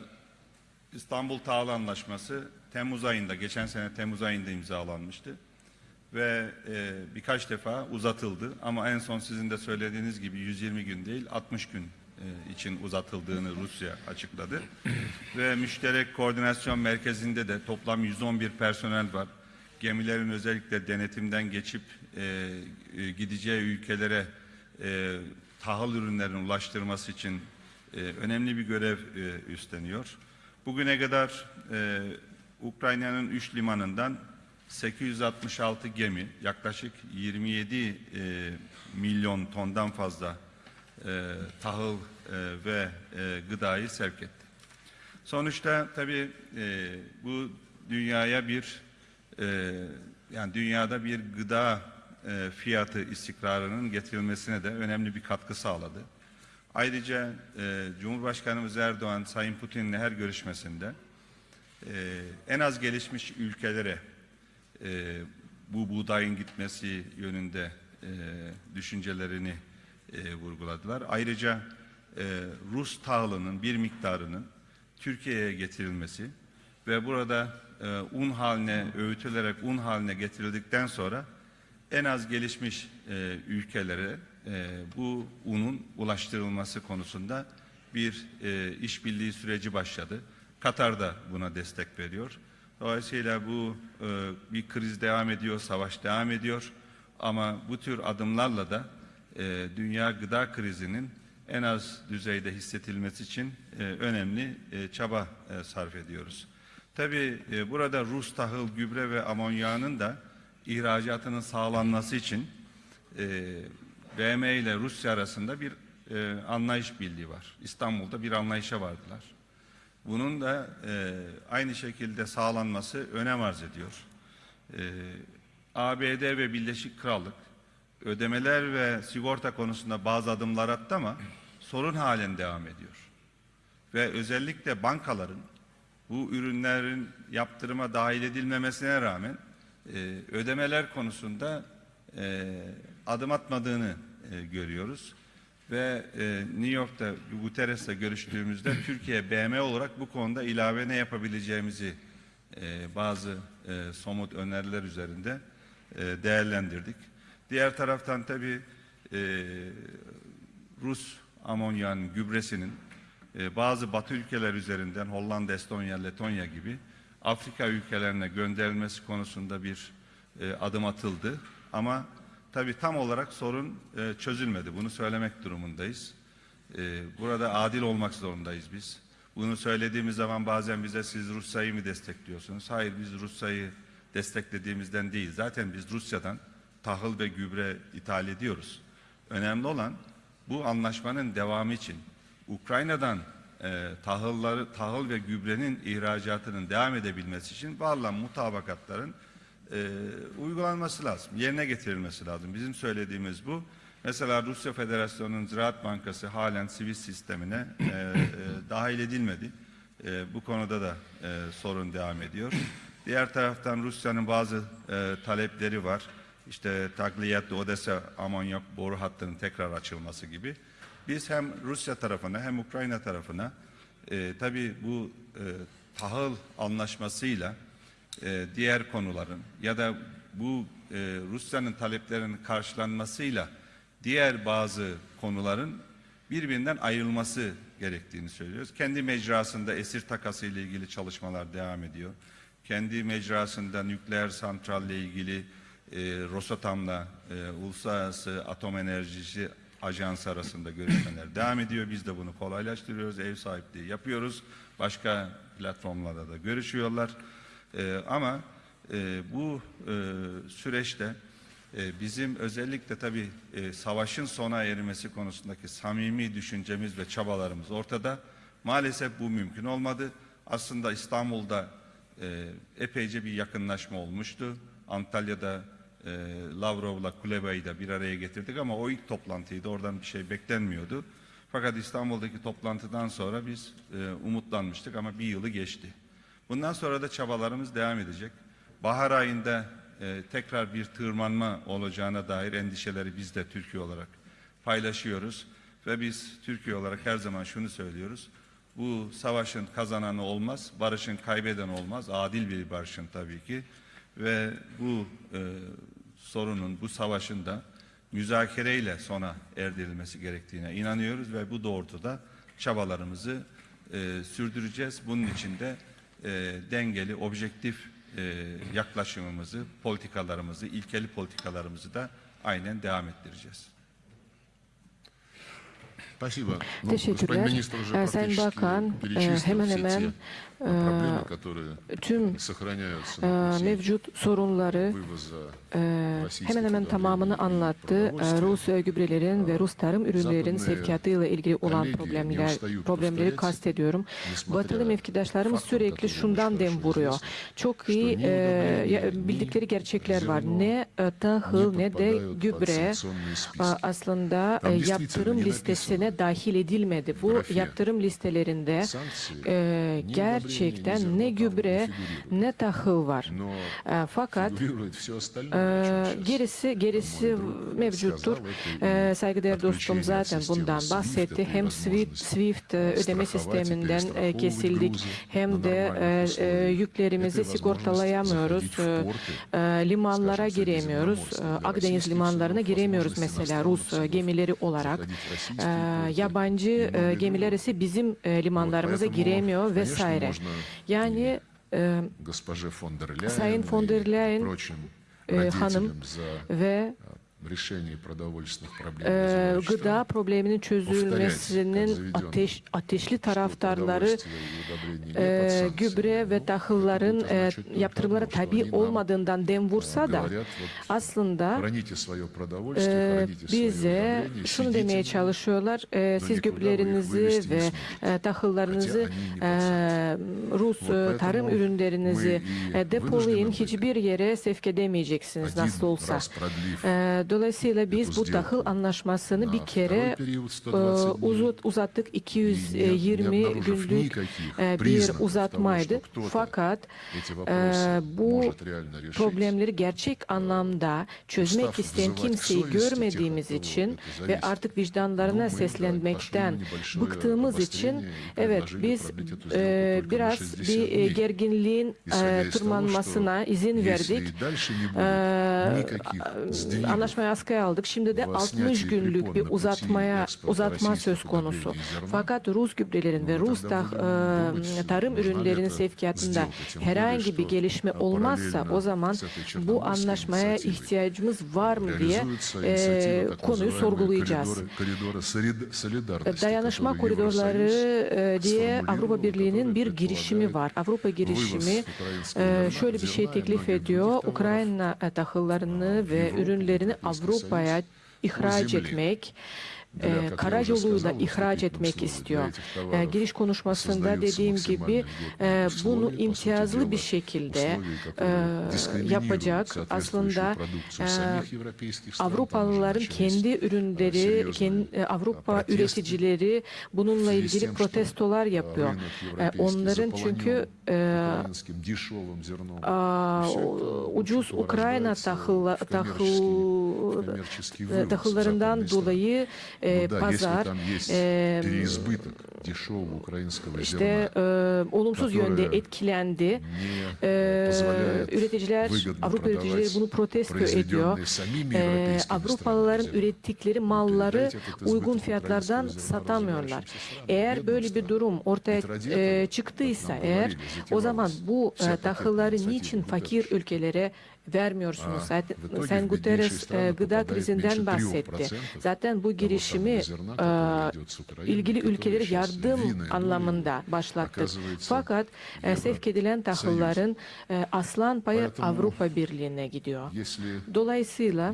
İstanbul Tahıl Anlaşması Temmuz ayında, geçen sene Temmuz ayında imzalanmıştı. Ve e, birkaç defa uzatıldı ama en son sizin de söylediğiniz gibi 120 gün değil 60 gün e, için uzatıldığını Rusya açıkladı. Ve müşterek koordinasyon merkezinde de toplam 111 personel var. Gemilerin özellikle denetimden geçip e, e, gideceği ülkelere e, tahıl ürünlerini ulaştırması için e, önemli bir görev e, üstleniyor. Bugüne kadar e, Ukrayna'nın 3 limanından 866 gemi yaklaşık 27 e, milyon tondan fazla e, tahıl e, ve e, gıdayı sevk etti. Sonuçta tabii e, bu dünyaya bir e, yani dünyada bir gıda e, fiyatı istikrarının getirilmesine de önemli bir katkı sağladı. Ayrıca e, Cumhurbaşkanımız Erdoğan Sayın Putin'le her görüşmesinde e, en az gelişmiş ülkelere e, bu buğdayın gitmesi yönünde e, düşüncelerini e, vurguladılar. Ayrıca e, Rus tahılının bir miktarının Türkiye'ye getirilmesi ve burada e, un haline öğütülerek un haline getirildikten sonra en az gelişmiş e, ülkelere e, bu unun ulaştırılması konusunda bir e, işbirliği süreci başladı. Katar da buna destek veriyor. Dolayısıyla bu e, bir kriz devam ediyor, savaş devam ediyor. Ama bu tür adımlarla da e, dünya gıda krizinin en az düzeyde hissetilmesi için e, önemli e, çaba e, sarf ediyoruz. Tabii e, burada Rus tahıl, gübre ve amonyağının da ihracatının sağlanması için e, BM ile Rusya arasında bir e, anlayış birliği var. İstanbul'da bir anlayışa vardılar. Bunun da e, aynı şekilde sağlanması önem arz ediyor. E, ABD ve Birleşik Krallık ödemeler ve sigorta konusunda bazı adımlar attı ama sorun halen devam ediyor. Ve özellikle bankaların bu ürünlerin yaptırıma dahil edilmemesine rağmen e, ödemeler konusunda e, adım atmadığını e, görüyoruz. Ve e, New York'ta Guterres'le görüştüğümüzde <laughs> Türkiye BM olarak bu konuda ilave ne yapabileceğimizi e, bazı e, somut öneriler üzerinde e, değerlendirdik. Diğer taraftan tabii e, Rus amonyanın gübresinin e, bazı Batı ülkeler üzerinden Hollanda, Estonya, Letonya gibi Afrika ülkelerine gönderilmesi konusunda bir e, adım atıldı. Ama tabii tam olarak sorun e, çözülmedi. Bunu söylemek durumundayız. E, burada adil olmak zorundayız biz. Bunu söylediğimiz zaman bazen bize siz Rusya'yı mı destekliyorsunuz? Hayır biz Rusya'yı desteklediğimizden değil. Zaten biz Rusya'dan tahıl ve gübre ithal ediyoruz. Önemli olan bu anlaşmanın devamı için Ukrayna'dan e, tahılları, tahıl ve gübrenin ihracatının devam edebilmesi için varılan mutabakatların e, uygulanması lazım, yerine getirilmesi lazım. Bizim söylediğimiz bu. Mesela Rusya Federasyonu'nun Ziraat Bankası halen sivil sistemine e, e, dahil edilmedi. E, bu konuda da e, sorun devam ediyor. Diğer taraftan Rusya'nın bazı e, talepleri var. İşte Tagliyat Odessa amonyak boru hattının tekrar açılması gibi. Biz hem Rusya tarafına hem Ukrayna tarafına e, tabii bu e, tahıl anlaşmasıyla e, diğer konuların ya da bu e, Rusya'nın taleplerinin karşılanmasıyla diğer bazı konuların birbirinden ayrılması gerektiğini söylüyoruz. Kendi mecrasında esir takası ile ilgili çalışmalar devam ediyor. Kendi mecrasında nükleer santralle ilgili e, Rosatom'la e, Uluslararası Atom Enerjisi Ajansı arasında görüşmeler <coughs> devam ediyor. Biz de bunu kolaylaştırıyoruz, ev sahipliği yapıyoruz. Başka platformlarda da görüşüyorlar. E, ama e, bu e, süreçte e, bizim özellikle tabii e, savaşın sona ermesi konusundaki samimi düşüncemiz ve çabalarımız ortada. Maalesef bu mümkün olmadı. Aslında İstanbul'da e, epeyce bir yakınlaşma olmuştu. Antalya'da e, Lavrov'la Kuleba'yı da bir araya getirdik ama o ilk toplantıydı. Oradan bir şey beklenmiyordu. Fakat İstanbul'daki toplantıdan sonra biz e, umutlanmıştık ama bir yılı geçti. Bundan sonra da çabalarımız devam edecek. Bahar ayında e, tekrar bir tırmanma olacağına dair endişeleri biz de Türkiye olarak paylaşıyoruz. Ve biz Türkiye olarak her zaman şunu söylüyoruz. Bu savaşın kazananı olmaz, barışın kaybeden olmaz. Adil bir barışın tabii ki. Ve bu e, sorunun, bu savaşın da müzakereyle sona erdirilmesi gerektiğine inanıyoruz ve bu doğrultuda çabalarımızı e, sürdüreceğiz. Bunun için de e, dengeli, objektif e, yaklaşımımızı, politikalarımızı, ilkeli politikalarımızı da aynen devam ettireceğiz. Teşekkürler. Ee, Sayın Bakan ee, hemen hemen tüm mevcut sorunları hemen hemen tamamını anlattı. Rus gübrelerin ve Rus tarım ürünlerinin sevkiyatıyla ilgili olan problemler problemleri kastediyorum. Batılı mevkidaşlarımız sürekli şundan dem vuruyor. Çok iyi bildikleri gerçekler var. Ne tahıl ne de gübre aslında yaptırım listesine dahil edilmedi. Bu yaptırım listelerinde ger gerçekten ne gübre ne tahıl var. Fakat gerisi gerisi mevcuttur. Saygıdeğer dostum zaten bundan bahsetti. Hem SWIFT, SWIFT ödeme sisteminden kesildik hem de yüklerimizi sigortalayamıyoruz. Limanlara giremiyoruz. Akdeniz limanlarına giremiyoruz mesela Rus gemileri olarak. Yabancı gemiler ise bizim e, limanlarımıza giremiyor vesaire. Yani e, госпоже фон дер Ляйен Sayın der и Leyen, прочим e, hanım ve Ee, gıda probleminin çözülmesinin ateş, ateşli taraftarları e, gübre ve tahılların e, yaptırımlara tabi olmadığından dem vursa da aslında e, bize şunu demeye çalışıyorlar e, siz gübrelerinizi ve e, tahıllarınız e, Rus e, tarım ürünlerinizi e, depolayın hiçbir yere sevk edemeyeceksiniz nasıl olsa. E, Dolayısıyla biz bu tahıl anlaşmasını bir kere e, uzat, uzattık. 220 e, günlük e, bir uzatmaydı. Fakat bu problemleri gerçek anlamda çözmek isteyen kimseyi görmediğimiz için ve artık vicdanlarına seslenmekten bıktığımız için evet biz biraz bir gerginliğin tırmanmasına izin verdik. E, anlaşma uzatmayı askıya aldık. Şimdi de 60 günlük bir uzatmaya uzatma söz konusu. Fakat Rus gübrelerin ve Rus da, e, tarım ürünlerinin sevkiyatında herhangi bir gelişme olmazsa o zaman bu anlaşmaya ihtiyacımız var mı diye e, konuyu sorgulayacağız. Dayanışma koridorları e, diye Avrupa Birliği'nin bir girişimi var. Avrupa girişimi e, şöyle bir şey teklif ediyor. Ukrayna tahıllarını ve ürünlerini Avrupa'ya Союз, ihraç bu etmek для, e, karayolu da ihraç etmek istiyor. E, giriş konuşmasında dediğim gibi e, bunu imtiyazlı bir şekilde e, yapacak. Aslında e, Avrupalıların kendi ürünleri, kendi, Avrupa üreticileri bununla ilgili protestolar yapıyor. E, onların çünkü e, ucuz Ukrayna tahıl, tahıl, tahıllarından dolayı e, Burada, pazar e, işte e, olumsuz yönde etkilendi. E, üreticiler, Avrupa üreticileri bunu protesto ediyor. E, Avrupalıların ürettikleri malları uygun fiyatlardan satamıyorlar. Eğer böyle bir durum ortaya e, çıktıysa eğer o zaman bu e, tahılları niçin fakir ülkelere vermiyorsunuz. Sen Guterres e, gıda krizinden bahsetti. Zaten bu girişimi e, ilgili ülkelere yardım anlamında başlattık. Fakat e, sevk edilen tahılların aslan payı Avrupa Birliği'ne gidiyor. Dolayısıyla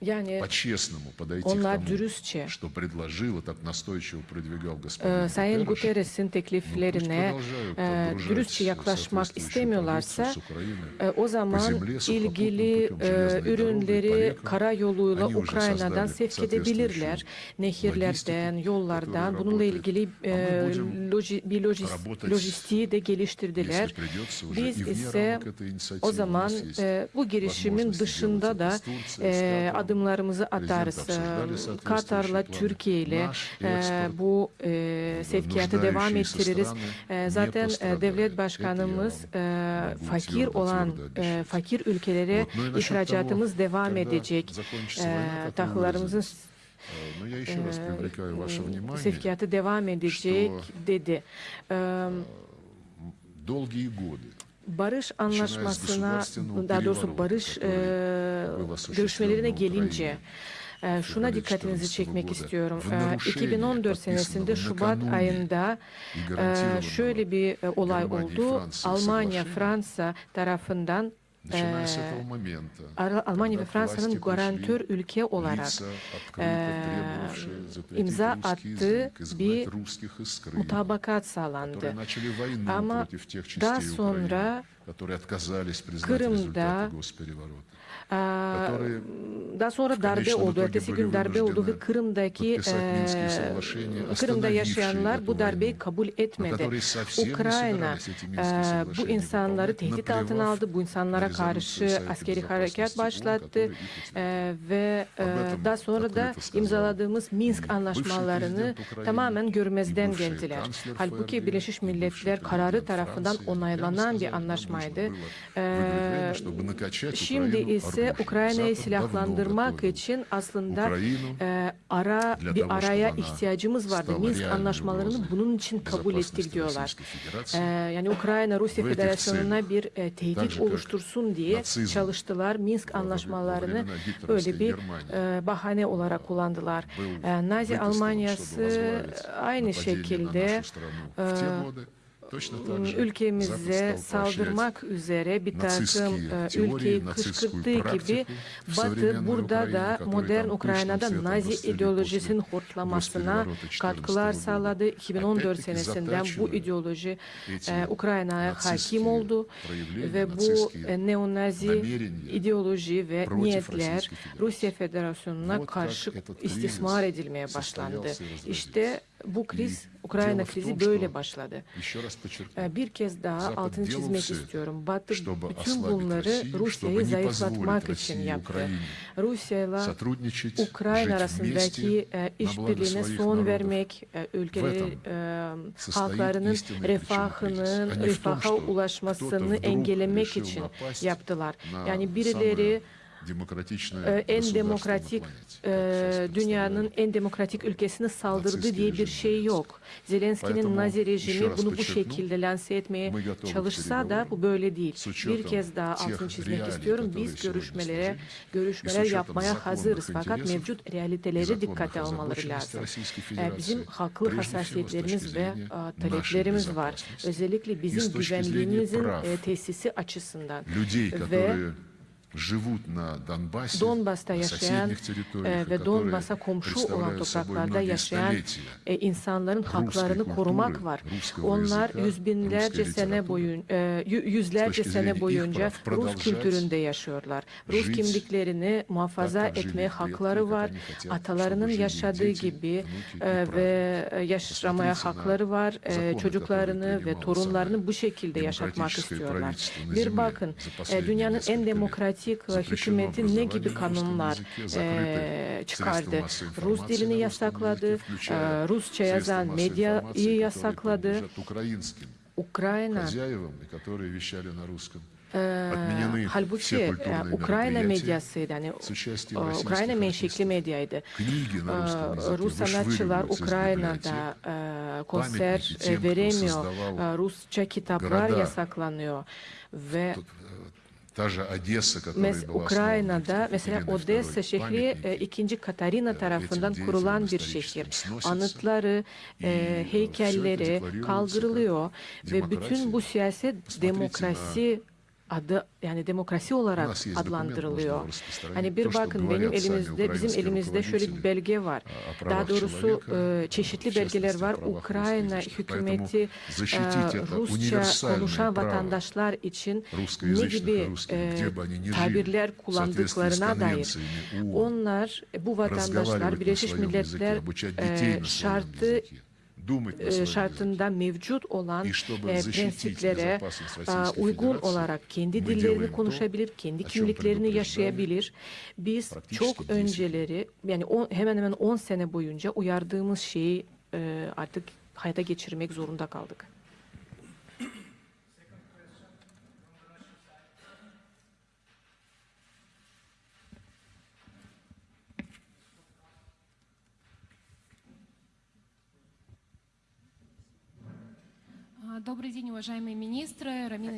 если у них не будет желания yani по-честному подойти к onlar тому, dürüstçe что предложил и так настойчиво продвигал e, господин Sayın Гутерреш, Guterres'in tekliflerine продолжают e, отгружать dürüstçe yaklaşmak соответствующую istemiyorlarsa продукцию с Украины e, o zaman земле, сухопутным ilgili путем, e, железной дорогой, ürünleri по рекам. karayoluyla Они уже Ukrayna'dan создали sevk edebilirler. соответствующую Nehirlerden, логистику, yollardan которая bununla работает. ilgili А e, мы будем loji, bir lojis, работать, lojistiği de Если geliştirdiler. придется уже Biz и вне ise рамок этой инициативы o у zaman нас есть e, bu girişimin возможности dışında делать da это с Турцией, с e, Катаром. adımlarımızı Президент atarız. обсуждали E, соответствующие Katar'la, планы. Türkiye ile Nаш e, экспорт bu e, sevkiyatı devam нуждающиеся ettiririz. страны E, не Zaten e, пострадали. devlet Это başkanımız я e, могу fakir твердо, olan твердо e, обещать. fakir ülkelere Вот. Ну и насчет ihracatımız того, devam когда edecek. закончится E, война, как вы tahıllarımızın выразились. Э, Но я еще раз привлекаю ваше внимание, sevkiyatı devam edecek что- dedi. E, долгие годы barış anlaşmasına, daha doğrusu barış e, görüşmelerine gelince e, şuna dikkatinizi çekmek istiyorum. E, 2014 senesinde Şubat ayında e, şöyle bir olay oldu. Almanya, Fransa tarafından e, Almanya ve Fransa'nın garantör ülke olarak e, imza attığı bir mutabakat sağlandı. Ama daha sonra которые отказались признать Kırım'da, результаты госпереворота. Aa, которые daha sonra darbe конечном oldu. итоге Ertesi были gün darbe oldu ve вынуждены Kırım'daki подписать Минские eee, соглашения, Kırım'da остановившие yaşayanlar bu эту darbeyi войну, kabul но etmedi. которые совсем не Ukrayna собирались эти eee, Минские bu соглашения insanları выполнять, tehdit наплевав altına aldı. Bu insanlara на karşı резолюцию Совета askeri Безопасности harekat ООН, başlattı. который их утвердил. Eee, ve eee, этом daha sonra da открыто сказал imzaladığımız Minsk bывший anlaşmalarını президент Украины tamamen görmezden и bывший geldiler. канцлер Halbuki ФРГ, Birleşmiş и Milletler bывший kararı президент tarafından Франции onaylanan прямо bir сказали, çalışmaydı. Э, Şimdi ise Ukrayna'yı silahlandırmak için aslında э, ara bir araya ihtiyacımız vardı. Minsk anlaşmalarını bunun için kabul ettik diyorlar. Э, yani Ukrayna Rusya Federasyonu'na bir tehdit oluştursun diye çalıştılar. Minsk anlaşmalarını böyle bir bahane olarak kullandılar. Nazi Almanyası aynı şekilde ülkemize saldırmak üzere bir takım e, ülkeyi kışkırttığı gibi Batı burada da modern Ukrayna'da Nazi ideolojisinin hortlamasına katkılar sağladı. 2014 senesinden bu ideoloji e, Ukrayna'ya hakim oldu ve bu e, neonazi ideoloji ve niyetler Rusya Federasyonu'na karşı istismar edilmeye başlandı. İşte bu kriz, Ukrayna krizi böyle başladı. Ee, bir kez daha altını çizmek istiyorum. Batı bütün bunları Rusya'yı zayıflatmak için yaptı. Rusya ile Ukrayna arasındaki e, işbirliğine son vermek, e, ülkelerin e, halklarının refahının, refaha ulaşmasını engellemek için yaptılar. Yani birileri ee, en demokratik e, dünyanın en demokratik ülkesine saldırdı diye bir şey yok. Zelenski'nin Nazi rejimi bunu bu şekilde lanse etmeye çalışsa da bu böyle değil. Bir kez daha altını çizmek istiyorum. Biz görüşmelere görüşmeler yapmaya hazırız fakat mevcut realiteleri dikkate almaları lazım. Ee, bizim haklı hassasiyetlerimiz ve e, taleplerimiz var. Özellikle bizim güvenliğimizin e, tesisi açısından ve живут на Донбассе, Donbas'ta на yaşayan соседних территориях, e, и ve которые Donbas'a komşu olan представляют собой topraklarda многие yaşayan столетия e, insanların Ruski haklarını kültürü, korumak var. Ruskого Onlar языка, yüz binlerce Ruski sene literatürü, boyun e, yü- yüzlerce точки sene зрения их boyunca прав Rus продолжать kültüründe yaşıyorlar. Rus жить kimliklerini muhafaza так, как etmeye жили предки, hakları как var. они хотят, Atalarının чтобы жили yaşadığı дети, gibi внуки e, и ve e, yaşamaya Посмотрите на hakları var. E, законы, Çocuklarını которые ve принимало torunlarını самое bu şekilde yaşatmak демократическое istiyorlar. правительство на Bir Земле bakın за e, последние dünyanın несколько en лет. demokratik politik hükümeti ne gibi kanunlar e, çıkardı? Rus dilini yasakladı, e, Rusça yazan medyayı yasakladı. Ukrayna halbuki Ukrayna medyası yani Ukrayna menşekli medyaydı. Rus sanatçılar Ukrayna'da konser veremiyor. Rusça kitaplar yasaklanıyor ve Mes Ukrayna'da mesela, mesela Odessa şehri e, 2. Katarina tarafından kurulan bir şehir. Anıtları, e, heykelleri kaldırılıyor ve bütün bu siyaset demokrasi adı yani demokrasi olarak adlandırılıyor. Hani bir bakın benim elimizde bizim elimizde şöyle bir belge var. Daha doğrusu e, çeşitli belgeler var. Ukrayna hükümeti e, Rusça konuşan vatandaşlar için ne gibi e, tabirler kullandıklarına dair. Onlar bu vatandaşlar Birleşmiş Milletler şartı ee, şartında mevcut olan e, prensiplere e, uygun olarak kendi dillerini konuşabilir, kendi kimliklerini yaşayabilir. Biz çok önceleri yani on, hemen hemen 10 sene boyunca uyardığımız şeyi e, artık hayata geçirmek zorunda kaldık.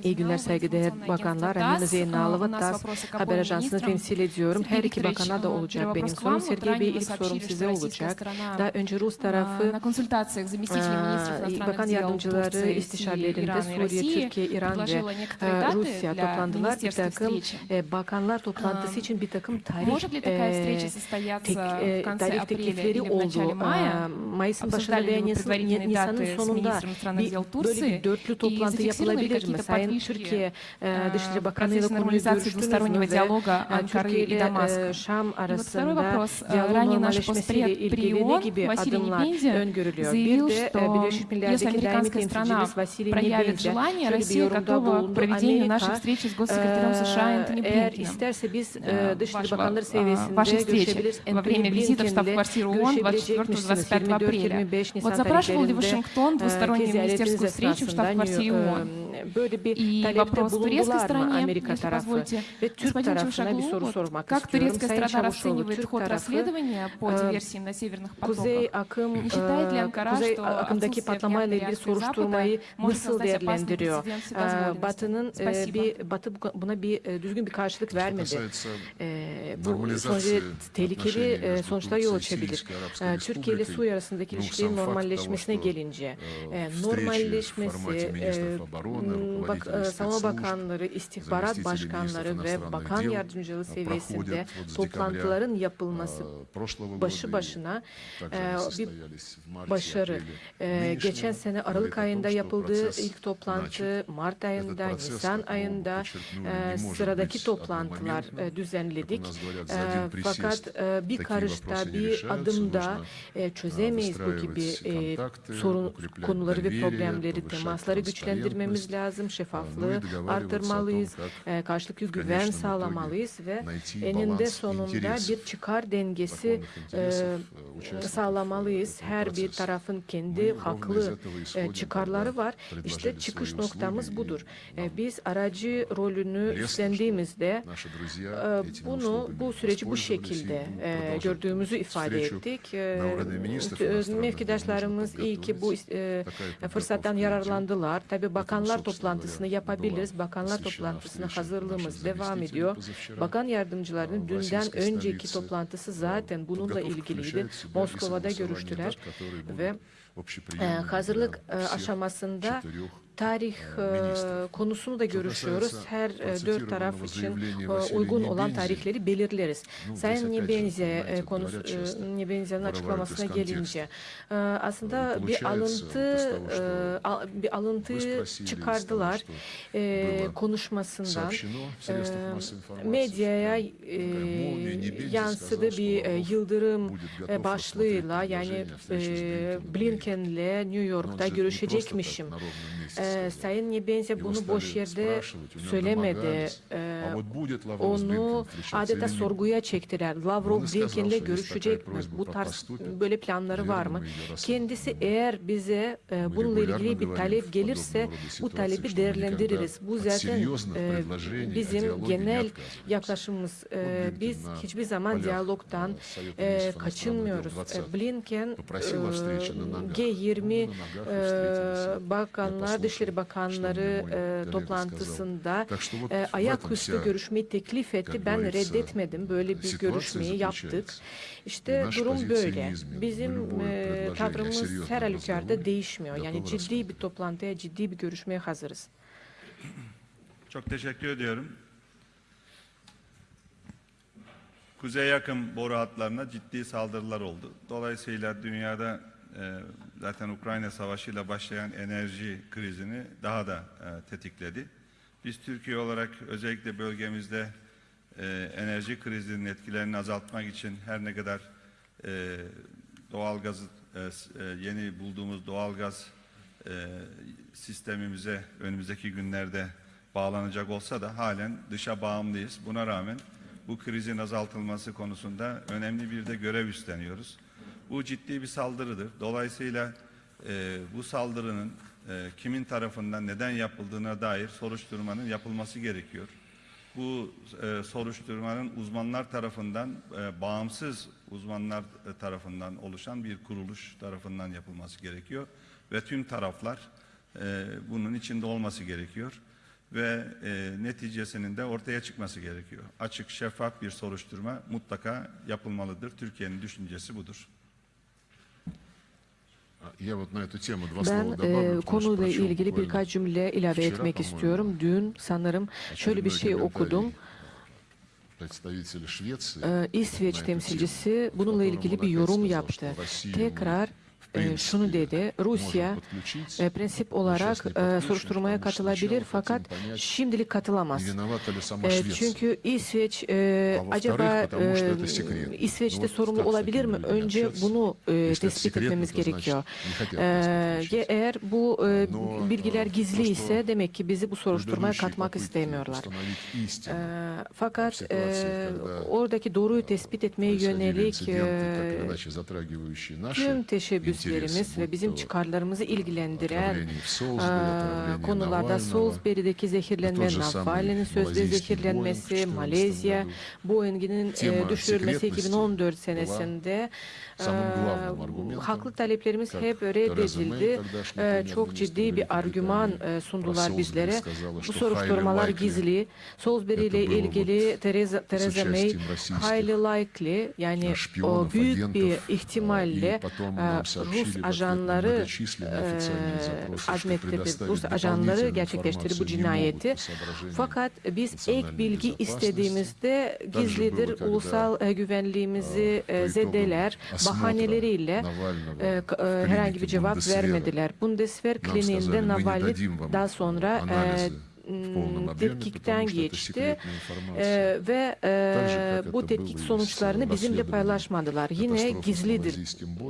İyi günler Зиналова, saygıdeğer информационное bakanlar. агентство Ramina ТАСС. А, У Zeynalova нас TAS вопросы к haber обоим ajansını министрам. temsil ediyorum. Her Сергей iki Викторович, bakana da а, olacak первый benim вопрос к sorum. вам. Вот Sergey Bey ранее вы ilk sorum сообщили, size что российская olacak. сторона Daha önce Rus а, tarafı на консультациях с заместителями министров Aa, иностранных Bakan дел yardımcıları Турции, Сирии, istişarelerinde Ирана и Suriye, России Türkiye, İran ve предложила некоторые e, даты Rusya для toplandılar. Bir министерских takım встреч. e, bakanlar toplantısı Aa, için bir takım tarih Может ли такая встреча e, состояться tek, e, в конце tarih апреля teklifleri или в начале oldu. мая? Aa, Mayıs'ın başında Обсуждали veya ли вы Nisan, предварительные Nisan'ın даты с sonunda министром иностранных bir, дел böyle Bugün dörtlü toplantı yapılabilir mi? Sayın Türkiye Dışişleri Bakanı'yla konu görüştünüz mü? Ankara ile Damask. Şam arasında diyalog normalleşmesiyle ilgili ne gibi adımlar öngörülüyor? Bir de Birleşik Milletler'deki daimi temsilcimiz Vasily Nebenzia şöyle bir yorumda bulundu. Amerika eğer isterse biz Dışişleri Bakanları seviyesinde görüşebiliriz. Во время визита в штаб-квартиру ООН 24-25 апреля. Вот запрашивал ли Вашингтон двустороннюю министерскую встречу рабочим штаб-квартире э, ООН. e, böyle bir И talepte вопрос турецкой bulundular mı стороне, Amerika если tarafı? позволите. Ve Türk Господин tarafına bir Чушаглу, soru вот sormak как istiyorum. турецкая Sayın сторона Çavuşoğlu, расценивает Türk ход tarafı расследования по э, диверсии на северных Kuzey потоках? akım, Не считает ли e, Анкара, Kuzey что akımdaki отсутствие patlamayla внятной ilgili реакции Запада soruşturmayı может nasıl создать опасный değerlendiriyor? прецедент E, вседозволенности? Batı'nın e, Спасибо. bir Batı bu- buna bir e, düzgün bir karşılık Что vermedi. касается E, bu Normalizasyonu, sonucu tehlikeli отношений e, между sonuçlara Турцией yol и açabilir. Сирийской Арабской E, Türkiye ile Республикой, Suriye arasındaki ну, ilişkilerin сам факт того, normalleşmesine что, gelince, э, e, встречи в normalleşmesi, Hmm, bak, e, savunma bakanları, istihbarat başkanları ve bakan yardımcılığı seviyesinde toplantıların yapılması başı başına e, bir başarı. E, geçen sene Aralık ayında yapıldığı ilk toplantı, Mart ayında, Nisan ayında sıradaki toplantılar düzenledik. Fakat bir karışta, bir adımda çözemeyiz bu gibi sorun konuları ve problemleri, temasları güçlendirmemiz artırmamız lazım. Şeffaflığı artırmalıyız. E, karşılıklı güven sağlamalıyız ve eninde sonunda bir çıkar dengesi e, e, sağlamalıyız. Her bir tarafın kendi haklı çıkarları var. İşte çıkış noktamız budur. Biz aracı rolünü üstlendiğimizde bunu bu süreci bu şekilde gördüğümüzü ifade ettik. Mevkidaşlarımız iyi ki bu fırsattan yararlandılar. Tabi bakanlar Bakanlar toplantısını yapabiliriz. Bakanlar toplantısına hazırlığımız devam ediyor. Bakan yardımcılarının dünden önceki toplantısı zaten bununla ilgiliydi. Moskova'da görüştüler ve e, hazırlık e, aşamasında tarih e, konusunu da görüşüyoruz. Her e, dört taraf için e, uygun olan tarihleri belirleriz. Sayın Nebenze konusu, Nebenze'nin açıklamasına gelince aslında bir alıntı bir alıntı çıkardılar konuşmasından. Medyaya yansıdı bir yıldırım başlığıyla yani Blinken'le New York'ta görüşecekmişim. E, e, Sayın Yebenze bunu boş yerde söylemedi. Ee, onu adeta sorguya çektiler. Lavrov Blinken'le görüşecek mi? Bu tarz böyle planları var mı? Kendisi eğer bize e, bununla ilgili bir talep gelirse bu talebi değerlendiririz. Bu zaten e, bizim genel yaklaşımımız. E, biz hiçbir zaman diyalogtan e, kaçınmıyoruz. Blinken e, G20 bakanlar, dış Dışişleri Bakanları e, toplantısında e, ayaküstü görüşmeyi teklif etti. Ben reddetmedim. Böyle bir görüşmeyi yaptık. İşte durum böyle. Bizim e, tavrımız her halükarda değişmiyor. Yani ciddi bir toplantıya, ciddi bir görüşmeye hazırız. Çok teşekkür ediyorum. Kuzey yakın boru hatlarına ciddi saldırılar oldu. Dolayısıyla dünyada zaten Ukrayna Savaşı'yla başlayan enerji krizini daha da e, tetikledi. Biz Türkiye olarak özellikle bölgemizde e, enerji krizinin etkilerini azaltmak için her ne kadar e, doğalgazı e, s- e, yeni bulduğumuz doğalgaz e, sistemimize önümüzdeki günlerde bağlanacak olsa da halen dışa bağımlıyız. Buna rağmen bu krizin azaltılması konusunda önemli bir de görev üstleniyoruz. Bu ciddi bir saldırıdır. Dolayısıyla e, bu saldırının e, kimin tarafından neden yapıldığına dair soruşturmanın yapılması gerekiyor. Bu e, soruşturmanın uzmanlar tarafından, e, bağımsız uzmanlar tarafından oluşan bir kuruluş tarafından yapılması gerekiyor. Ve tüm taraflar e, bunun içinde olması gerekiyor. Ve e, neticesinin de ortaya çıkması gerekiyor. Açık, şeffaf bir soruşturma mutlaka yapılmalıdır. Türkiye'nin düşüncesi budur. Ben e, konuyla ilgili birkaç cümle ilave etmek istiyorum. Dün sanırım şöyle bir şey okudum. İsveç temsilcisi bununla ilgili bir yorum yaptı. Tekrar ee, şunu dedi, Rusya e, prensip olarak e, soruşturmaya katılabilir fakat şimdilik katılamaz. Ee, çünkü İsveç e, acaba İsveç'te sorumlu olabilir mi? Önce bunu tespit etmemiz gerekiyor. Ee, eğer bu bilgiler gizli ise demek ki bizi bu soruşturmaya katmak istemiyorlar. Fakat oradaki doğruyu tespit etmeye yönelik tüm teşebbüs görüşlerimiz ve bizim çıkarlarımızı ilgilendiren e, konularda Salisbury'deki zehirlenme, Navalny'nin sözde zehirlenmesi, Malezya, Boeing'in e, düşürülmesi 2014 senesinde ee, haklı taleplerimiz hep reddedildi. Ee, çok ciddi bir argüman e, sundular bizlere. Bu soruşturmalar gizli. Salisbury ile ilgili Teresa, May highly likely yani o büyük bir ihtimalle e, e, Rus ajanları azmettirdi. Rus ajanları gerçekleştirdi bu cinayeti. Fakat biz ek bilgi istediğimizde gizlidir. Ulusal güvenliğimizi zedeler bahaneleriyle e, e, herhangi bir cevap vermediler. Bundeswehr kliniğinde Navalny daha sonra e, tetkikten geçti e, ve e, bu tetkik sonuçlarını bizimle paylaşmadılar. Yine gizlidir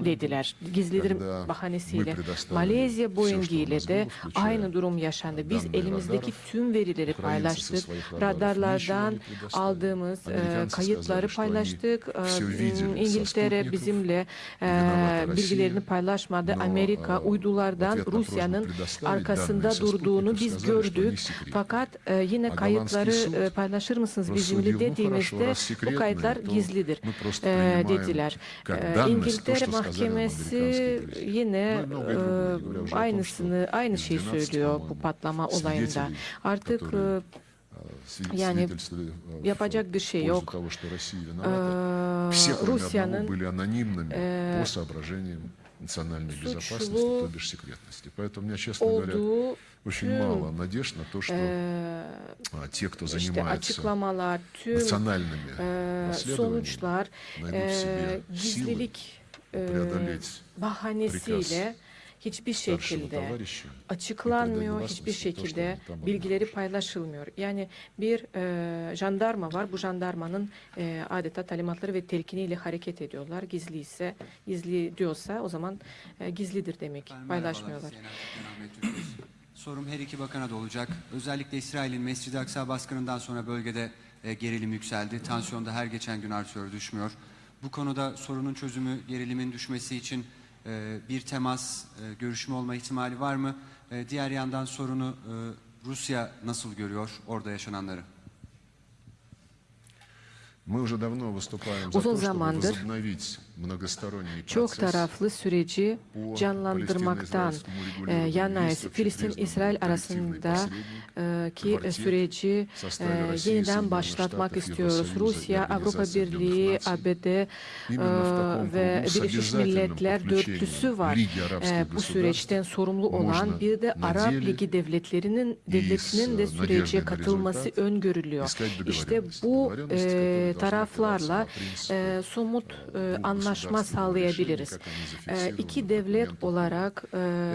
dediler. Gizlidir bahanesiyle. Malezya Boeing ile de aynı durum yaşandı. Biz elimizdeki tüm verileri paylaştık. Radarlardan aldığımız e, kayıtları paylaştık. İngiltere bizimle e, bilgilerini paylaşmadı. Amerika uydulardan Rusya'nın arkasında durduğunu biz gördük. секретны. Fakat e, yine А kayıtları голландский e, суд paylaşır mısınız рассудил, bizimle ну хорошо, dediğimizde раз bu секретные, kayıtlar то gizlidir мы просто e, принимаем dediler. как E, данность то, İngiltere что сказали нам Mahkemesi американские друзья. yine Ну и многое другое, e, не говоря уже о том, aynısını aynı что şeyi из 12, söylüyor bu по-моему, patlama olayında. свидетелей, Artık которые, e, э, сви- Yani свидетельствовали, э, в yapacak bir şey пользу yok. того, что Россия e, виновата. Все, кроме одного, Rusya'nın были анонимными э, по соображениям национальной suçlu безопасности, то бишь секретности. Поэтому у меня, честно говоря, olduğu очень tüm мало надежд на то, что e, а, те, кто işte занимается açıklamalar, tüm национальными e, расследованиями, sonuçlar найдут в себе e, силы gizlilik e, преодолеть bahanesiyle hiçbir старшего şekilde товарища açıklanmıyor, предать hiçbir гласности то, что şekilde они там bilgileri обнаружили. paylaşılmıyor. Yani bir e, jandarma var, bu jandarmanın e, adeta talimatları ve telkiniyle hareket ediyorlar. Gizli ise, gizli diyorsa o zaman e, gizlidir demek, Efendim, paylaşmıyorlar. sorum her iki bakana da olacak. Özellikle İsrail'in Mescid-i Aksa baskınından sonra bölgede e, gerilim yükseldi. Tansiyon da her geçen gün artıyor, düşmüyor. Bu konuda sorunun çözümü, gerilimin düşmesi için e, bir temas, e, görüşme olma ihtimali var mı? E, diğer yandan sorunu e, Rusya nasıl görüyor orada yaşananları? Uzun zamandır çok taraflı süreci canlandırmaktan yanayız. Filistin-İsrail arasındaki süreci e, yeniden başlatmak istiyoruz. Rusya, Avrupa Birliği, ABD e, ve Birleşmiş Milletler dörtlüsü var. E, bu süreçten sorumlu olan bir de Arap Ligi devletlerinin devletinin de sürece katılması öngörülüyor. İşte bu taraflarla somut anlamda anlaşma sağlayabiliriz. Э, iki devlet olarak э,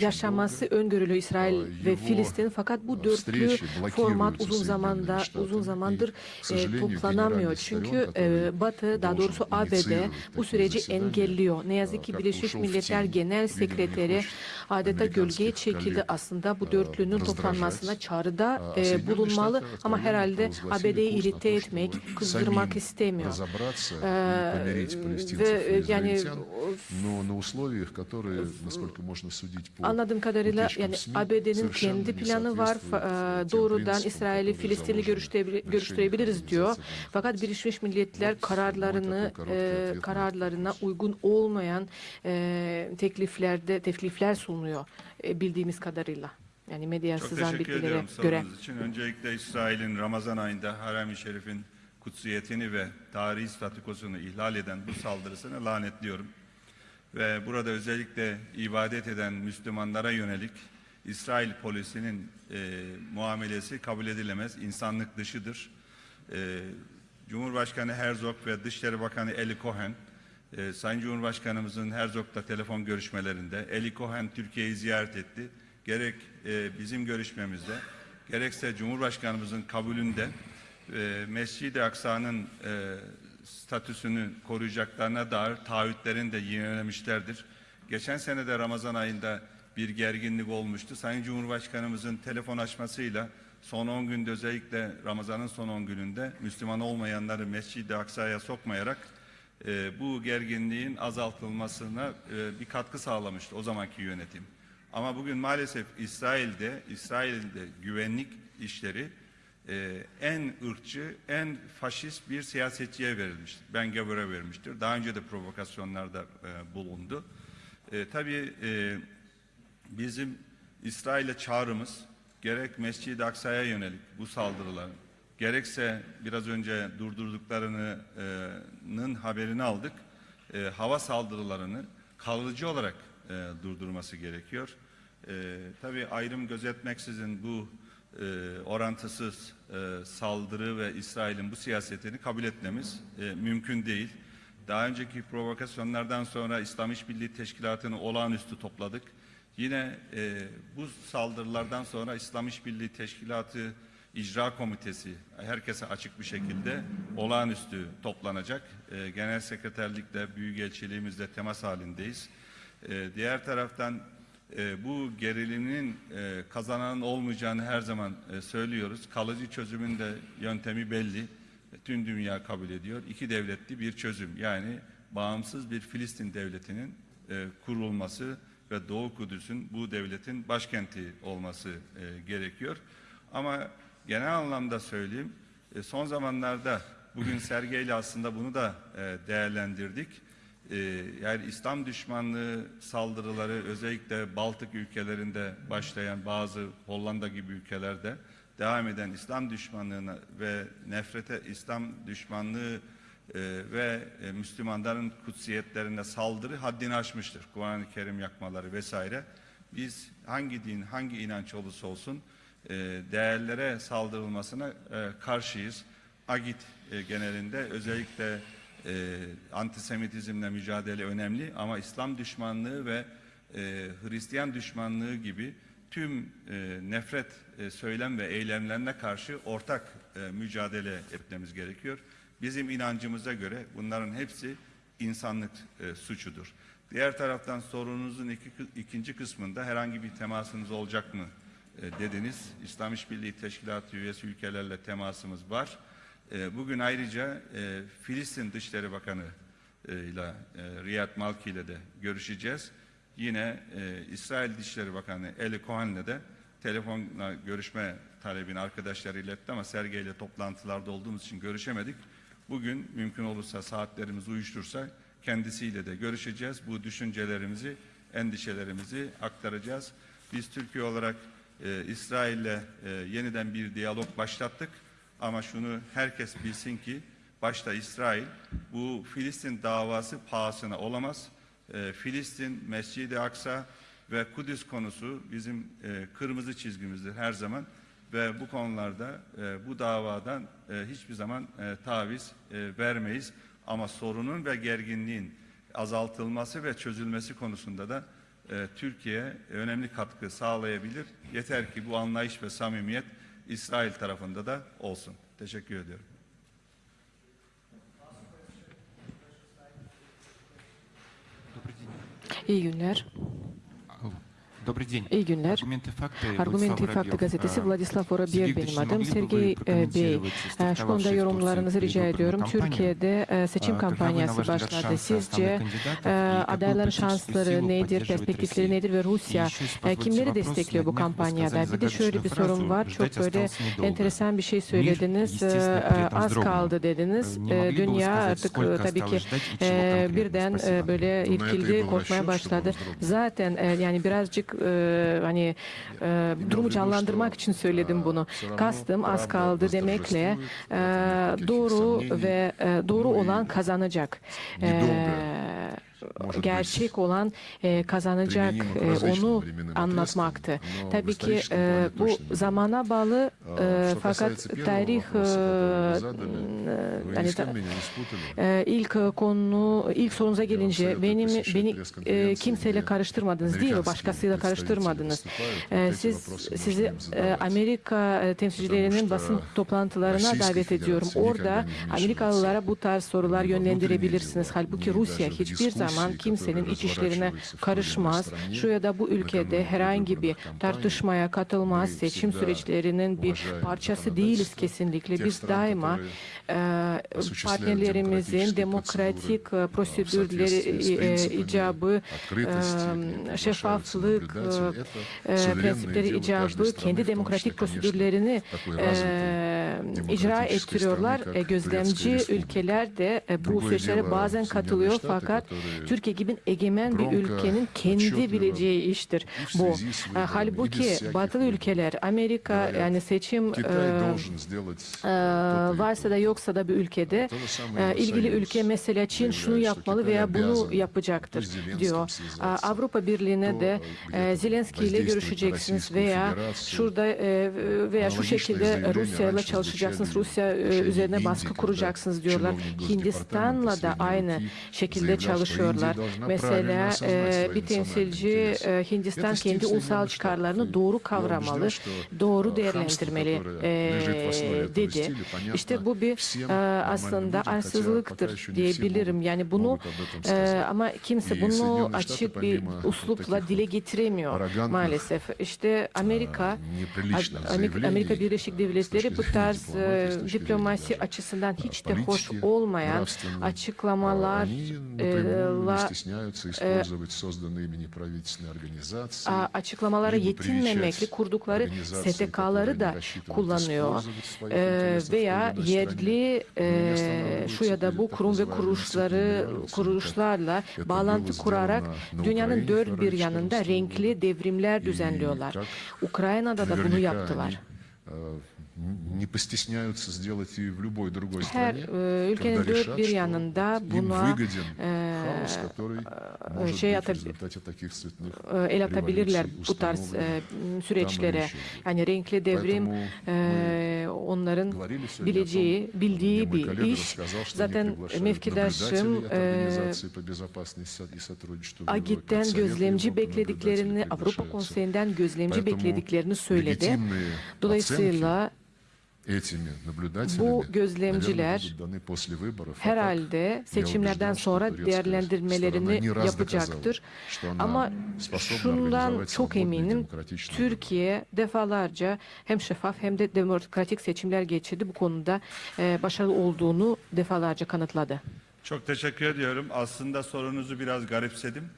yaşaması öngörülü İsrail ve Filistin fakat bu dörtlü format uzun zamanda uzun zamandır e, toplanamıyor. Çünkü e, Batı daha doğrusu ABD bu süreci engelliyor. Ne yazık ki Birleşmiş Milletler Genel Sekreteri adeta gölgeye çekildi aslında bu dörtlünün toplanmasına çağrıda e, bulunmalı ama herhalde ABD'yi irite etmek, kızdırmak istemiyor разобраться и Э, помирить палестинцев ve, и yani, израильтян, но на условиях, которые, насколько можно судить по Anladığım kadarıyla утечкам yani СМИ, ABD'nin совершенно kendi не planı var. соответствуют, Fa- э, e, тем Doğrudan принципам, İsrail'i которые Filistinli заложены görüştürebil- в görüştürebiliriz решениях diyor. Организации Объединенных Fakat Birleşmiş Milletler Вот, kararlarını mой такой e, короткий ответ на kararlarına этот вопрос. uygun olmayan e, tekliflerde teklifler sunuyor e, bildiğimiz kadarıyla. Yani medyaya Çok sızan teşekkür bilgilere ediyorum göre. sorunuz için. Öncelikle İsrail'in Ramazan ayında Harem-i Şerif'in kutsiyetini ve tarihi statükosunu ihlal eden bu saldırısını lanetliyorum. Ve burada özellikle ibadet eden Müslümanlara yönelik İsrail polisinin e, muamelesi kabul edilemez, insanlık dışıdır. E, Cumhurbaşkanı Herzog ve Dışişleri Bakanı Eli Cohen, e, Sayın Cumhurbaşkanımızın Herzog'la telefon görüşmelerinde Eli Cohen Türkiye'yi ziyaret etti. Gerek e, bizim görüşmemizde, gerekse Cumhurbaşkanımızın kabulünde e, Mescid-i Aksa'nın e, statüsünü koruyacaklarına dair taahhütlerini de yinelemişlerdir. Geçen sene de Ramazan ayında bir gerginlik olmuştu. Sayın Cumhurbaşkanımızın telefon açmasıyla son 10 günde özellikle Ramazan'ın son 10 gününde Müslüman olmayanları Mescid-i Aksa'ya sokmayarak e, bu gerginliğin azaltılmasına e, bir katkı sağlamıştı o zamanki yönetim. Ama bugün maalesef İsrail'de, İsrail'de güvenlik işleri e, en ırkçı, en faşist bir siyasetçiye verilmiştir. Ben Gaber'e vermiştir. Daha önce de provokasyonlarda e, bulundu. E, tabii e, bizim İsrail'e çağrımız gerek Mescid-i Aksa'ya yönelik bu saldırıların gerekse biraz önce durdurduklarının haberini aldık. E, hava saldırılarını kalıcı olarak e, durdurması gerekiyor. E, tabii ayrım gözetmeksizin bu e, orantısız e, saldırı ve İsrail'in bu siyasetini kabul etmemiz e, mümkün değil. Daha önceki provokasyonlardan sonra İslam İşbirliği Teşkilatı'nı olağanüstü topladık. Yine e, bu saldırılardan sonra İslam İşbirliği Teşkilatı İcra Komitesi herkese açık bir şekilde olağanüstü toplanacak. E, Genel Sekreterlikle, Büyükelçiliğimizle temas halindeyiz. E, diğer taraftan e, bu gerilimin e, kazananın olmayacağını her zaman e, söylüyoruz. Kalıcı çözümün de yöntemi belli. Tüm dünya kabul ediyor. İki devletli bir çözüm yani bağımsız bir Filistin devletinin e, kurulması ve Doğu Kudüs'ün bu devletin başkenti olması e, gerekiyor. Ama genel anlamda söyleyeyim, e, son zamanlarda bugün <clears throat> sergiyle aslında bunu da e, değerlendirdik. E, yani İslam düşmanlığı saldırıları özellikle Baltık ülkelerinde başlayan bazı Hollanda gibi ülkelerde devam eden İslam düşmanlığına ve nefrete İslam düşmanlığı e, ve e, Müslümanların kutsiyetlerine saldırı haddini aşmıştır. Kur'an-ı Kerim yakmaları vesaire. Biz hangi din, hangi inanç olursa olsun değerlere saldırılmasına karşıyız. Agit genelinde özellikle e, antisemitizmle mücadele önemli ama İslam düşmanlığı ve e, Hristiyan düşmanlığı gibi tüm e, nefret e, söylem ve eylemlerine karşı ortak e, mücadele etmemiz gerekiyor. Bizim inancımıza göre bunların hepsi insanlık e, suçudur. Diğer taraftan sorununuzun iki, ikinci kısmında herhangi bir temasınız olacak mı e, dediniz. İslam İşbirliği Teşkilatı üyesi ülkelerle temasımız var. E, bugün ayrıca e, Filistin Dışişleri Bakanı e, ile e, Riyad Malki ile de görüşeceğiz. Yine İsrail Dışişleri Bakanı Eli Cohen'le de telefonla görüşme talebini arkadaşlar iletti ama Sergey ile toplantılarda olduğumuz için görüşemedik. Bugün mümkün olursa saatlerimiz uyuştursa kendisiyle de görüşeceğiz. Bu düşüncelerimizi, endişelerimizi aktaracağız. Biz Türkiye olarak e, İsrail'le e, yeniden bir diyalog başlattık. Ama şunu herkes bilsin ki başta İsrail bu Filistin davası pahasına olamaz. E, Filistin, Mescid-i Aksa ve Kudüs konusu bizim e, kırmızı çizgimizdir her zaman ve bu konularda e, bu davadan e, hiçbir zaman e, taviz e, vermeyiz. Ama sorunun ve gerginliğin azaltılması ve çözülmesi konusunda da e, Türkiye önemli katkı sağlayabilir. Yeter ki bu anlayış ve samimiyet İsrail tarafında da olsun. Teşekkür ediyorum. İyi günler. İyi günler. Argumenti Fakti gazetesi Vladislav Vorobyev benim adım. Sergey Bey, şu konuda yorumlarınızı rica ediyorum. Türkiye'de seçim kampanyası başladı. Sizce adayların şansları nedir, perspektifleri nedir ve Rusya kimleri destekliyor bu kampanyada? Bir de şöyle bir sorun var. Çok böyle enteresan bir şey söylediniz. Az kaldı dediniz. Dünya artık tabii ki birden böyle irkildi, korkmaya başladı. Zaten yani birazcık e, hani e, durumu canlandırmak için söyledim bunu. Kastım az kaldı demekle e, doğru ve e, doğru olan kazanacak. E, gerçek olan e, kazanacak e, onu anlatmaktı. Tabii ki e, bu zamana bağlı fakat tarih yani, э, э, ilk konu ilk sorunuza gelince benim beni kimseyle karıştırmadınız değil mi? Başkasıyla karıştırmadınız. Siz sizi Amerika temsilcilerinin basın toplantılarına davet ediyorum. Orada Amerikalılara bu tarz sorular yönlendirebilirsiniz. Halbuki Rusya hiçbir zaman zaman kimsenin iç işlerine karışmaz, şu ya da bu ülkede herhangi bir tartışmaya katılmaz, seçim süreçlerinin bir parçası değiliz kesinlikle. Biz daima e, partnerlerimizin demokratik e, prosedürleri e, icabı, şeffaflık prensipleri icabı kendi demokratik prosedürlerini icra ettiriyorlar. Gözlemci ülkeler de bu süreçlere bazen katılıyor fakat Türkiye gibi egemen bir ülkenin kendi bileceği iştir. E, bu. Halbuki batılı ülkeler, Amerika yani seçim e, e, varsa da yoksa da bir ülkede ilgili ülke mesela Çin şunu yapmalı veya bunu yapacaktır diyor. Avrupa Birliği'ne de Zelenski ile görüşeceksiniz veya şurada veya şu şekilde Rusya ile çalışacaksınız, Rusya üzerine baskı kuracaksınız diyorlar. Hindistan'la da aynı şekilde çalışıyor yapıyorlar. Mesela e, bir temsilci e, Hindistan kendi ulusal çıkarlarını doğru kavramalı, doğru değerlendirmeli e, dedi. İşte bu bir e, aslında arsızlıktır diyebilirim. Yani bunu e, ama kimse bunu açık bir uslupla dile getiremiyor maalesef. İşte Amerika, Amerika Birleşik Devletleri bu tarz e, diplomasi açısından hiç de hoş olmayan açıklamalar напрямую не la- стесняются использовать созданные ими неправительственные организации, a- açıklamalara lибо yetinmemekle привечать kurdukları организации, которые STK'ları они da рассчитывают kullanıyor. использовать в своих Ee, интересах в veya той или иной стране. yerli Но меня e, останавливает şu ya da теперь bu так kurum ve называемый kuruluşları институт мирового kuruluşlarla Это bağlantı было kurarak сделано на dünyanın Украине dört второй bir или yanında четвертый renkli году. devrimler И düzenliyorlar. так Ukrayna'da da bunu Наверняка yaptılar. они э, не постесняются сделать и в любой другой Her стране, e, ülkenin когда dört решат, bir что yanında им buna выгоден e, хаос, который может şey быть в atab- результате таких цветных e, el atabilirler революций bu tarz e, установленных süreçlere. там или еще Yani renkli devrim Поэтому e, onların говорили сегодня о bileceği, том, bildiği мне mой bir коллега iş. рассказал, что они Zaten приглашают mevkidaşım наблюдателей от e, Организации по безопасности и сотрудничеству в Европе, Agit'ten от Совета gözlemci Европы beklediklerini, наблюдатели Avrupa приглашаются. Konseyi'nden gözlemci Поэтому beklediklerini söyledi. легитимные Dolayısıyla этими наблюдателями, bu gözlemciler herhalde seçimlerden sonra değerlendirmelerini yapacaktır. Ama şundan çok eminim, Türkiye defalarca hem şeffaf hem de demokratik seçimler geçirdi. Bu konuda e, başarılı olduğunu defalarca kanıtladı. Çok teşekkür ediyorum. Aslında sorunuzu biraz garipsedim.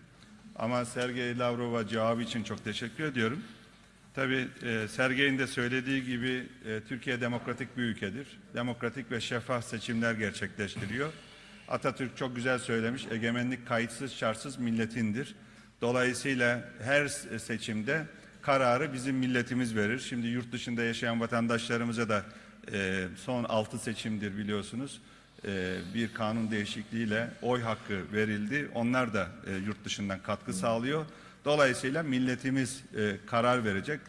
Ama Sergey Lavrov'a cevabı için çok teşekkür ediyorum. Tabii e, Sergey'in de söylediği gibi e, Türkiye demokratik bir ülkedir. Demokratik ve şeffaf seçimler gerçekleştiriyor. Atatürk çok güzel söylemiş, egemenlik kayıtsız şartsız milletindir. Dolayısıyla her seçimde kararı bizim milletimiz verir. Şimdi yurt dışında yaşayan vatandaşlarımıza da e, son altı seçimdir biliyorsunuz e, bir kanun değişikliğiyle oy hakkı verildi. Onlar da e, yurt dışından katkı sağlıyor. Dolayısıyla milletimiz e, karar verecek.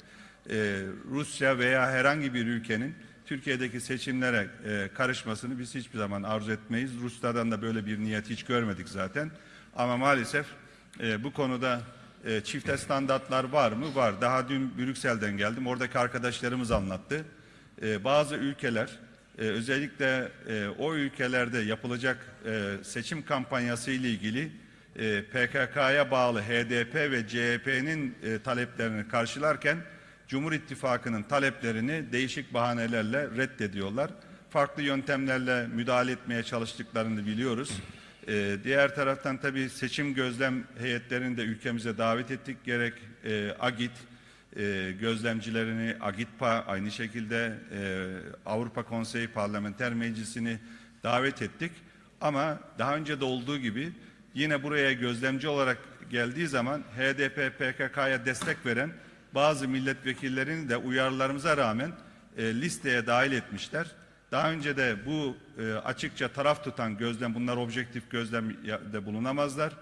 E, Rusya veya herhangi bir ülkenin Türkiye'deki seçimlere e, karışmasını biz hiçbir zaman arzu etmeyiz. Ruslardan da böyle bir niyet hiç görmedik zaten. Ama maalesef e, bu konuda e, çifte standartlar var mı? Var. Daha dün Brüksel'den geldim. Oradaki arkadaşlarımız anlattı. E, bazı ülkeler e, özellikle e, o ülkelerde yapılacak e, seçim kampanyası ile ilgili e, PKK'ya bağlı HDP ve CHP'nin e, taleplerini karşılarken Cumhur İttifakı'nın taleplerini değişik bahanelerle reddediyorlar. Farklı yöntemlerle müdahale etmeye çalıştıklarını biliyoruz. E, diğer taraftan tabii seçim gözlem heyetlerini de ülkemize davet ettik. Gerek e, AGİT, gözlemcilerini AGİTPA aynı şekilde Avrupa Konseyi Parlamenter Meclisi'ni davet ettik. Ama daha önce de olduğu gibi yine buraya gözlemci olarak geldiği zaman HDP PKK'ya destek veren bazı milletvekillerini de uyarılarımıza rağmen e, listeye dahil etmişler. Daha önce de bu e, açıkça taraf tutan gözlem, bunlar objektif gözlemde bulunamazlar.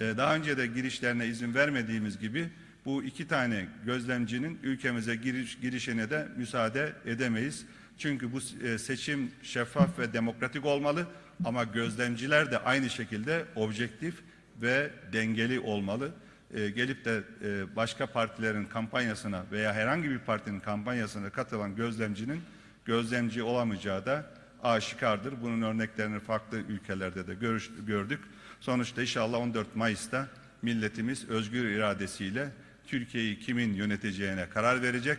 E, daha önce de girişlerine izin vermediğimiz gibi bu iki tane gözlemcinin ülkemize giriş, girişine de müsaade edemeyiz. Çünkü bu e, seçim şeffaf ve demokratik olmalı ama gözlemciler de aynı şekilde objektif ve dengeli olmalı. E, gelip de e, başka partilerin kampanyasına veya herhangi bir partinin kampanyasına katılan gözlemcinin gözlemci olamayacağı da aşikardır. Bunun örneklerini farklı ülkelerde de görüş, gördük. Sonuçta inşallah 14 Mayıs'ta milletimiz özgür iradesiyle Türkiye'yi kimin yöneteceğine karar verecek.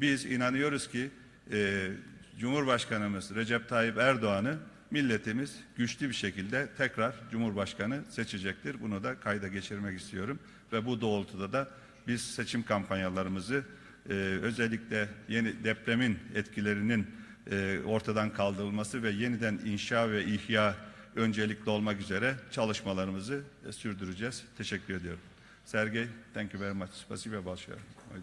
Biz inanıyoruz ki e, Cumhurbaşkanımız Recep Tayyip Erdoğan'ı milletimiz güçlü bir şekilde tekrar Cumhurbaşkanı seçecektir. Bunu da kayda geçirmek istiyorum ve bu doğrultuda da biz seçim kampanyalarımızı e, özellikle yeni depremin etkilerinin e, ortadan kaldırılması ve yeniden inşa ve ihya öncelikli olmak üzere çalışmalarımızı e, sürdüreceğiz. Teşekkür ediyorum. Sergey, thank you very much. Спасибо большое. Ой,